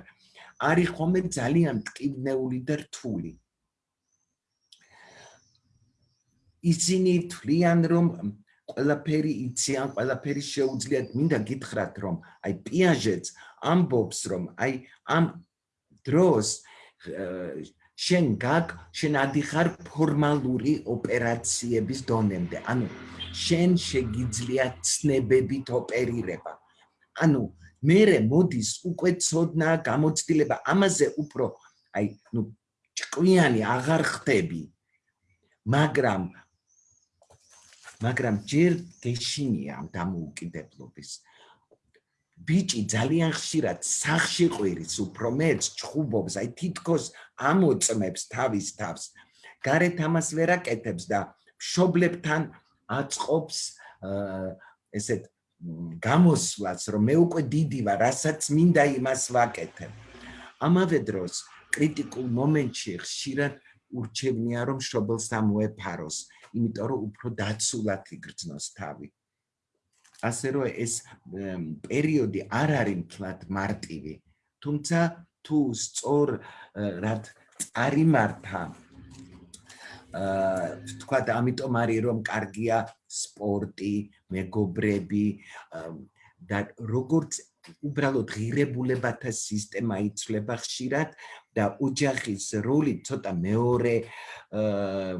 არის ხომე ძალიან ტკივნეული და რთული. ისინი თვლიან რომ ყველაფერი იციან, ყველაფერი შეუძლიათ, მინდა გითხრათ რომ აი პიაჟეც ამბობს რომ აი ამ დროს შენ გაკ შენ ადიხარ ფორმალური ოპერაციების დონემდე. ანუ შენ შეგიძლია ცნებებით ოპერირება. ანუ მე მოდის უკვე ცოდნა გამოცდილება ამაზე უფრო აი ნუ ჭკვიანი აღარ ხდები. მაგრამ მაგრამ ჯერ გეშინია ამ დამოუკიდებლობის ბიჭი ძალიან ხშირად სახში ყვირის უფრო მეც ჩხუბობს აი თითქოს ამოწმებს თავის თავს გარეთ ამას ვერ აკეთებს და მშობლებთან აწყობს ესეთ გამოსვლას რომ მე უკვე დიდი ვარ რასაც მინდა იმას ვაკეთებ ამავე დროს კრიტიკულ მომენტში ხშირად ურჩევნია რომ მშობელს ამოეფაროს იმიტომ რომ უფრო დაცულად იგრძნოს თავი. ასე რომ ეს პერიოდი არ არის მთლად მარტივი, თუმცა თუ სწორ რად წარიმართა აა თქვა და ამიტომ არის რომ კარგია სპორტი, მეგობრები და როგორც უბრალოდ ღირებულებათა სისტემა იცვლება ხშირად და ოჯახის როლი ცოტა მეორე აა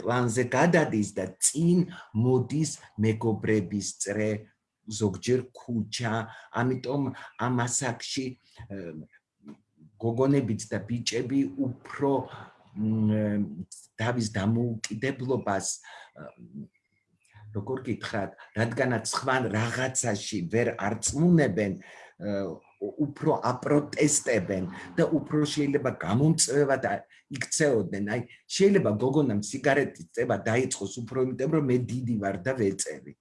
პლანზე გადადის და წინ მოდის მეგობრების წრე ზოგჯერ ქუჩა. ამიტომ ამ ასაკში გოგონებიც და ბიჭები უფრო დავის დამოუკიდებლობას როგორ გითხრათ რადგანაც სხვა რაღაცაში ვერ არწმუნებენ უფრო აპროტესტებენ და უფრო შეიძლება გამომწვევად იქცეოდნენ. აი, შეიძლება გოგონამ სიგარეტის წება დაიწყოს უფრო იმიტომ, რომ მე დიდი ვარ და ვეწევი.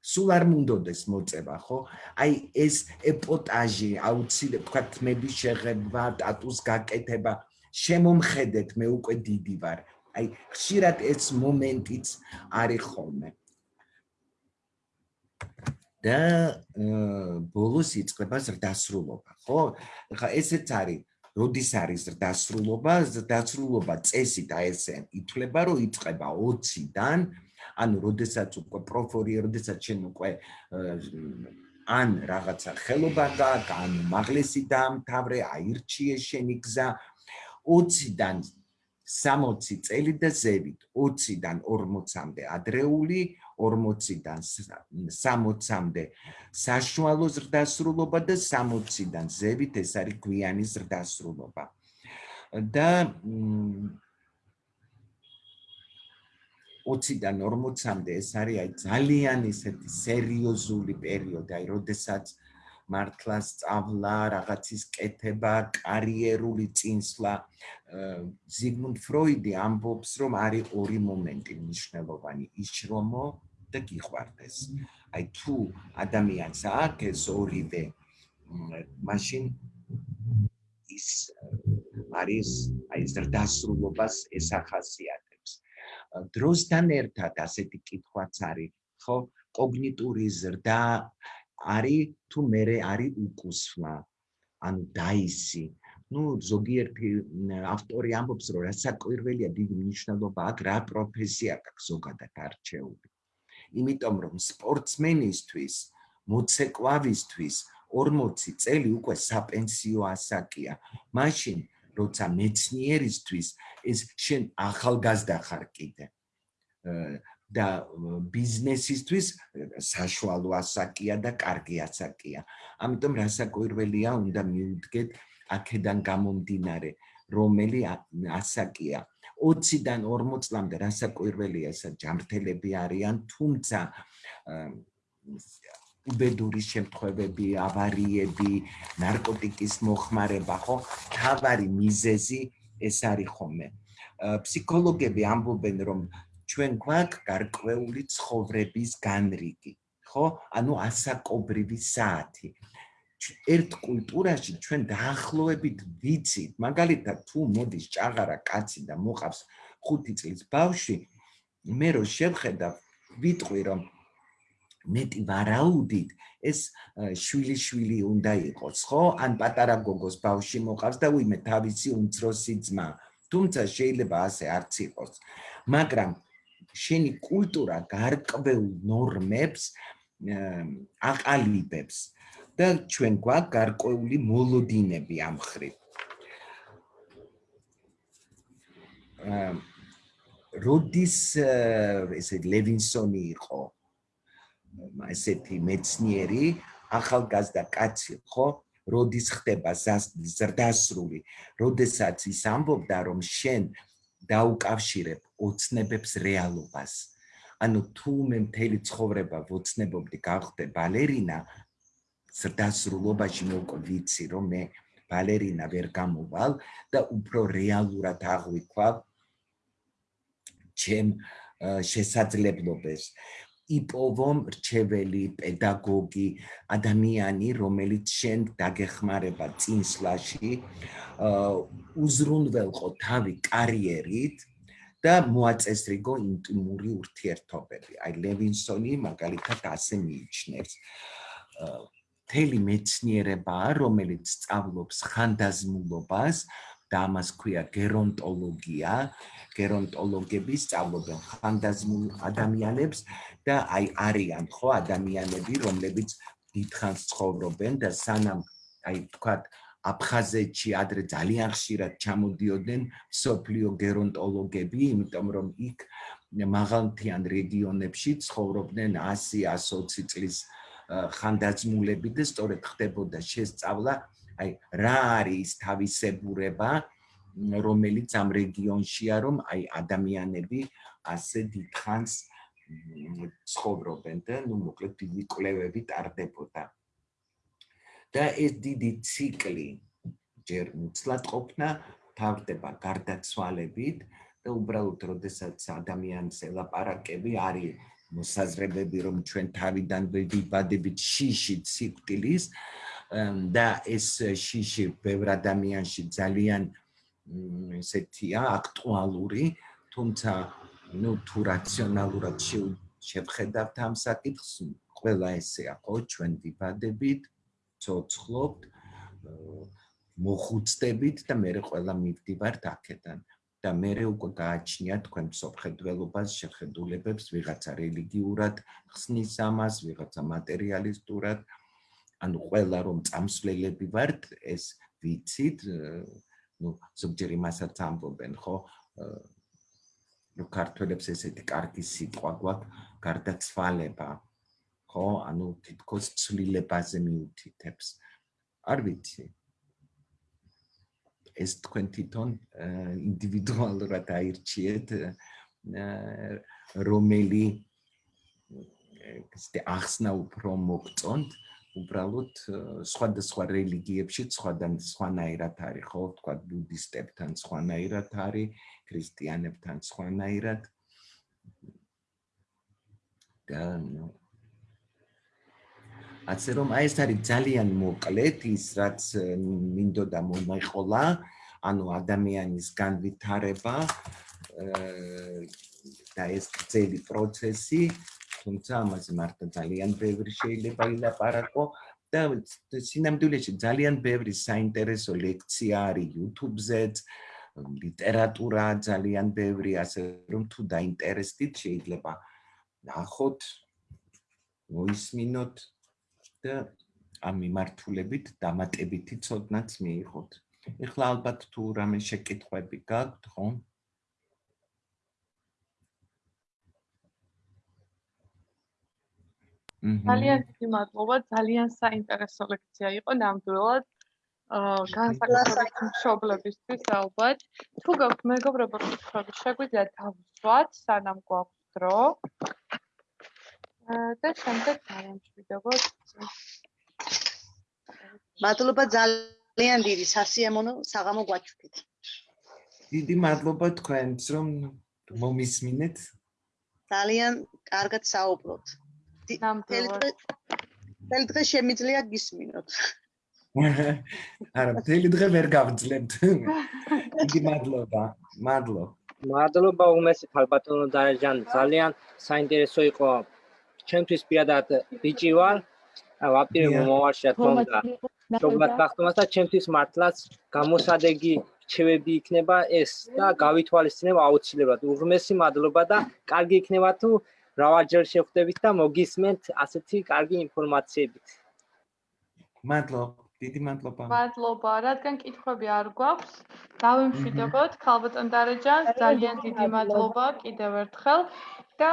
სულ არ მუნდოდეს მოწება, ხო? აი, ეს ეპოტაჟი, აუცილებლად თქვა თმების შეღება, ტატუს გაკეთება, შემომხედეთ, მე უკვე დიდი ვარ. აი, ხშირად ეს მომენტიც არის ხოლმე. და ბოლოს იწყება ზრდასრულობა, ხო? ხა ესეც არის როდის არის ზრდასრულობა? ზრდასრულობა წესით აი ესე ითვლება, რომ იწყება 20-დან, ანუ როდესაც უკვე პროფორი, როდესაც შენ უკვე ან რაღაცა ხელობა გაქვს, ან მაღლესი დაამთავრე, აირჩიე შენი გზა 20-დან 60 წელი და ზევით 20-დან 40-მდე ადრეული 40-დან 60-მდე საშუალო ზრდასრულობა და 60-დან ზევით ეს არის გვიანი ზრდასრულობა. და 20-დან 40-მდე ეს არის აი ძალიან ისეთი სერიოზული პერიოდი, აი როდესაც მართლა სწავლა, რაღაცის კეთება, კარიერული წინსვლა. ზიგმუნდ ფროიდი ამბობს, რომ არის ორი მომენტი მნიშვნელოვანი: იშრომო და გიყვარდეს. აი თუ ადამიანს აქვს ეს ორივე, მაშინ ის არის აი ზრდასრულობას ესახასიათებს. დროსთან ერთად ასეთი კითხვაც არის, ხო? კოგნიტური ზრდა არის თუ მე არის უკუსვა ანუ დაისი ну ზოგიერთი ავტორი ამბობს რომ რასაკვირველია დიდი მნიშვნელობა აქვს რა პროფესია აქვს ზოგადად არჩეული იმიტომ რომ სპორტსმენისთვის მოცეკვავისთვის 40 წელი უკვე საპენსიო ასაკია მაშინ როცა მეცნიერისთვის ეს შენ ახალგაზრდა ხარ კიდე და ბიზნესისთვის საშუალო ასაკია და კარგი ასაკია. ამიტომ რასაკვირველია უნდა მიუდგეთ აქედან გამომდინარე, რომელი ასაკია. 20-დან 40 წლამდე რასაკვირველია ეს ჯამრთელები არიან, თუმცა უბედური შემთხვევები, ავარიები, ნარკოტიკის მოხმარება, ხო, თავარი მიზეზი ეს არის ხომე. ფსიქოლოგები ამბობენ, რომ ჩვენ გვაქვს გარკვეული ცხოვრების განრიგი, ხო? ანუ ასაკობრივი საათი. ერთ კულტურაში ჩვენ დაახლოებით ვიცით, მაგალითად თუ მოდის ჭაღარა კაცი და მოყავს 5 წლის ბავშვი, მე რო შევხედავ, ვიტყვი რომ მეტი ვარაუდით ეს შვილი შვილი უნდა იყოს, ხო? ან პატარა გოგოს ბავში მოყავს და უიმე თავისი უმცროსი ძმა. თუმცა შეიძლება ასე არც იყოს. მაგრამ შენი კულტურა გარკვეულ ნორმებს აყალიბებს და ჩვენ გვაქვს გარკვეული მოლოდინები ამ ხრივ. როდის ესე ლევინსონი იყო ესეთი მეცნიერი ახალგაზრდა კაცი ხო როდის ხდება ზრდასრული როდესაც ის ამბობდა რომ შენ დაუკავშირებ ოცნებებს რეალობას ანუ თუ მე მთელი ცხოვრება ვოცნებობდი გავხდე ბალერინა ზრდასრულობაში მე უკვე ვიცი რომ მე ბალერინა ვერ გამოვალ და უფრო რეალურად აღვიქვა ჩემ შესაძლებლობებს იპოვო მრჩეველი პედაგოგი ადამიანი რომელიც შენ დაგეხმარება წინსვლაში უზრუნველყო თავი კარიერით და მოაწესრიგო ინტიმური ურთიერთობები. აი ლევინსონი მაგალითად ასე მიიჩნევს. თელი მეცნიერება, რომელიც სწავლობს ხანდაზმულობას და ამას ქვია გერონტოლოგია, გერონტოლოგები სწავლობენ ხანდაზმულ ადამიანებს და აი არიან ხო ადამიანები, რომლებიც დიდხანს ცხოვრობენ და სანამ აი თქვათ აფხაზეთში ადრე ძალიან ხშირად ჩამოდიოდნენ სოფლიო გერონტოლოგები, იმიტომ რომ იქ მაღალმთიან რეგიონებში ცხოვრობდნენ 100-120 წლის ხანდაზმულები და სწორედ ხდებოდა შესწავლა აი რა არის თავისებურება რომელიც ამ რეგიონშია რომ აი ადამიანები ასე დიდხანს ცხოვრობენ და ნუ მოკლედ დიდი კვლევები ტარდებოდა. და ეს დიდი ციკლი ჯერ მუცლად ყოფნა თავდება გარდაცვალებით და უბრალოდ როდესაც ადამიანს ელაპარაკები არის მოსაზრებები რომ ჩვენ თავიდან ვიბადებით შიში ციკლის და ეს შიში ბევრ ადამიანში ძალიან ესეთია აქტუალური თუმცა ნუ თუ რაციონალურად შევხედავთ ამ საკითხს ყველა ესეა ხო ჩვენ ვიბადებით ცოცხლობთ მოხუცდებით და მე ყველა მივდივართ აქედან და მე უკვე გააჩნია თქვენ სოფხედველობას შეხედულებებს ვიღაცა რელიგიურად ხსნის ამას ვიღაცა მატერიალისტურად ანუ ყველა რომ წამსვლელები ვართ ეს ვიცით ну ზოგჯერ იმასაც ამბობენ ხო ну ქართველებს ესეთი კარგი სიტყვა გვაქვს გარდაცვალება ხო ანუ თითქოს ცვლილებაზე მიუთითებს არ ვიცი ეს თქვენ თვითონ ინდივიდუალურად აირჩიეთ რომელი ეს ახსნა უფრო მოგწონთ უბრალოდ სხვადასხვა რელიგიებში სხვადან სხვანაირად არის ხო? თქვა ბუდისტებთან სხვანაირად არის ქრისტიანებთან სხვანაირად. და ნუ ასე რომ აი ეს არის ძალიან მოკლედ ის რაც მინდოდა მომეყოლა ანუ ადამიანის განვითარება და ეს ძელი პროცესი თუმცა ამაზე მარტო ძალიან ბევრი შეიძლება ილაპარაკო. და სინამდვილეში ძალიან ბევრი საინტერესო ლექცია არის YouTube-ზეც ლიტერატურა ძალიან ბევრი ასე რომ თუ დაინტერესდით შეიძლება ნახოთ მოისმინოთ და ამ მიმართულებით დამატებითი ცოდნაც მიიღოთ. ეხლა ალბათ თუ რამე შეკითხვები გაქვთ, ხო? ძალიან დიდი მადლობა, ძალიან საინტერესო ლექცია იყო ნამდვილად. აა განსაკუთრებით მშობლებისთვის ალბათ. თუ გაქვთ მეგობრებო კითხვები, შეგვიძლია დავუსვათ, სანამ გვაქვს დრო. და შემდეგ დავამშვიდობოთ. მადლობა ძალიან დიდი სასიამოვნო საღამო გვაჩვენეთ. დიდი მადლობა თქვენს რომ მომისმინეთ. ძალიან კარგად საუბრობთ. ნამდვილად. თელ დღე შემიძლია გისმინოთ. არა, მთელი დღე ვერ გავძლებთ. იგი მადლობა. მადლობა. მადლობა უმესით ალბათონო დარეჯან ძალიან საინტერესო იყო ჩემთვის პირადად ბიჭი ვარ. ვაპირე მომავალში რა თქმა უნდა. შობლად გახდომას და ჩემთვის მართლაც გამოსადეგი რჩევები იქნება ეს და გავითვალისწინება აუცილებლად. უღმესი მადლობა და კარგი იქნება თუ მრავალჯერ შევხვდებით და მოგისმენთ ასეთი კარგი ინფორმაციებით. მადლობა დიდი მადლობა. მადლობა, რადგან კითხვები არ გვაქვს, დავიმშვიდობოთ. ქალბატონ დარეჯანს, ძალიან დიდი მადლობა. კიდევ ერთხელ. და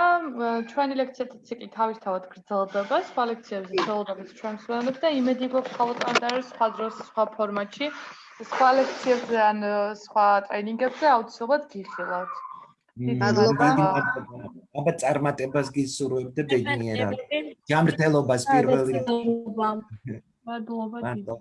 ჩვენი ლექციათა ციკლი თავისთავად გრძელდება, სხვა ლექციებზე ხელოვნებით ჩვენ ვსვენებთ და იმედი გვაქვს ქალბატონ დარეჯანს სხვა დროს, სხვა ფორმატში, სხვა ლექციებზე ან სხვა ტრენინგებზე აუცილებლად გიხილავთ. მადლობა. აბა წარმატებას გისურვებთ ბედნიერად. ჯამრთელობას პირველი მადლობა დიდი.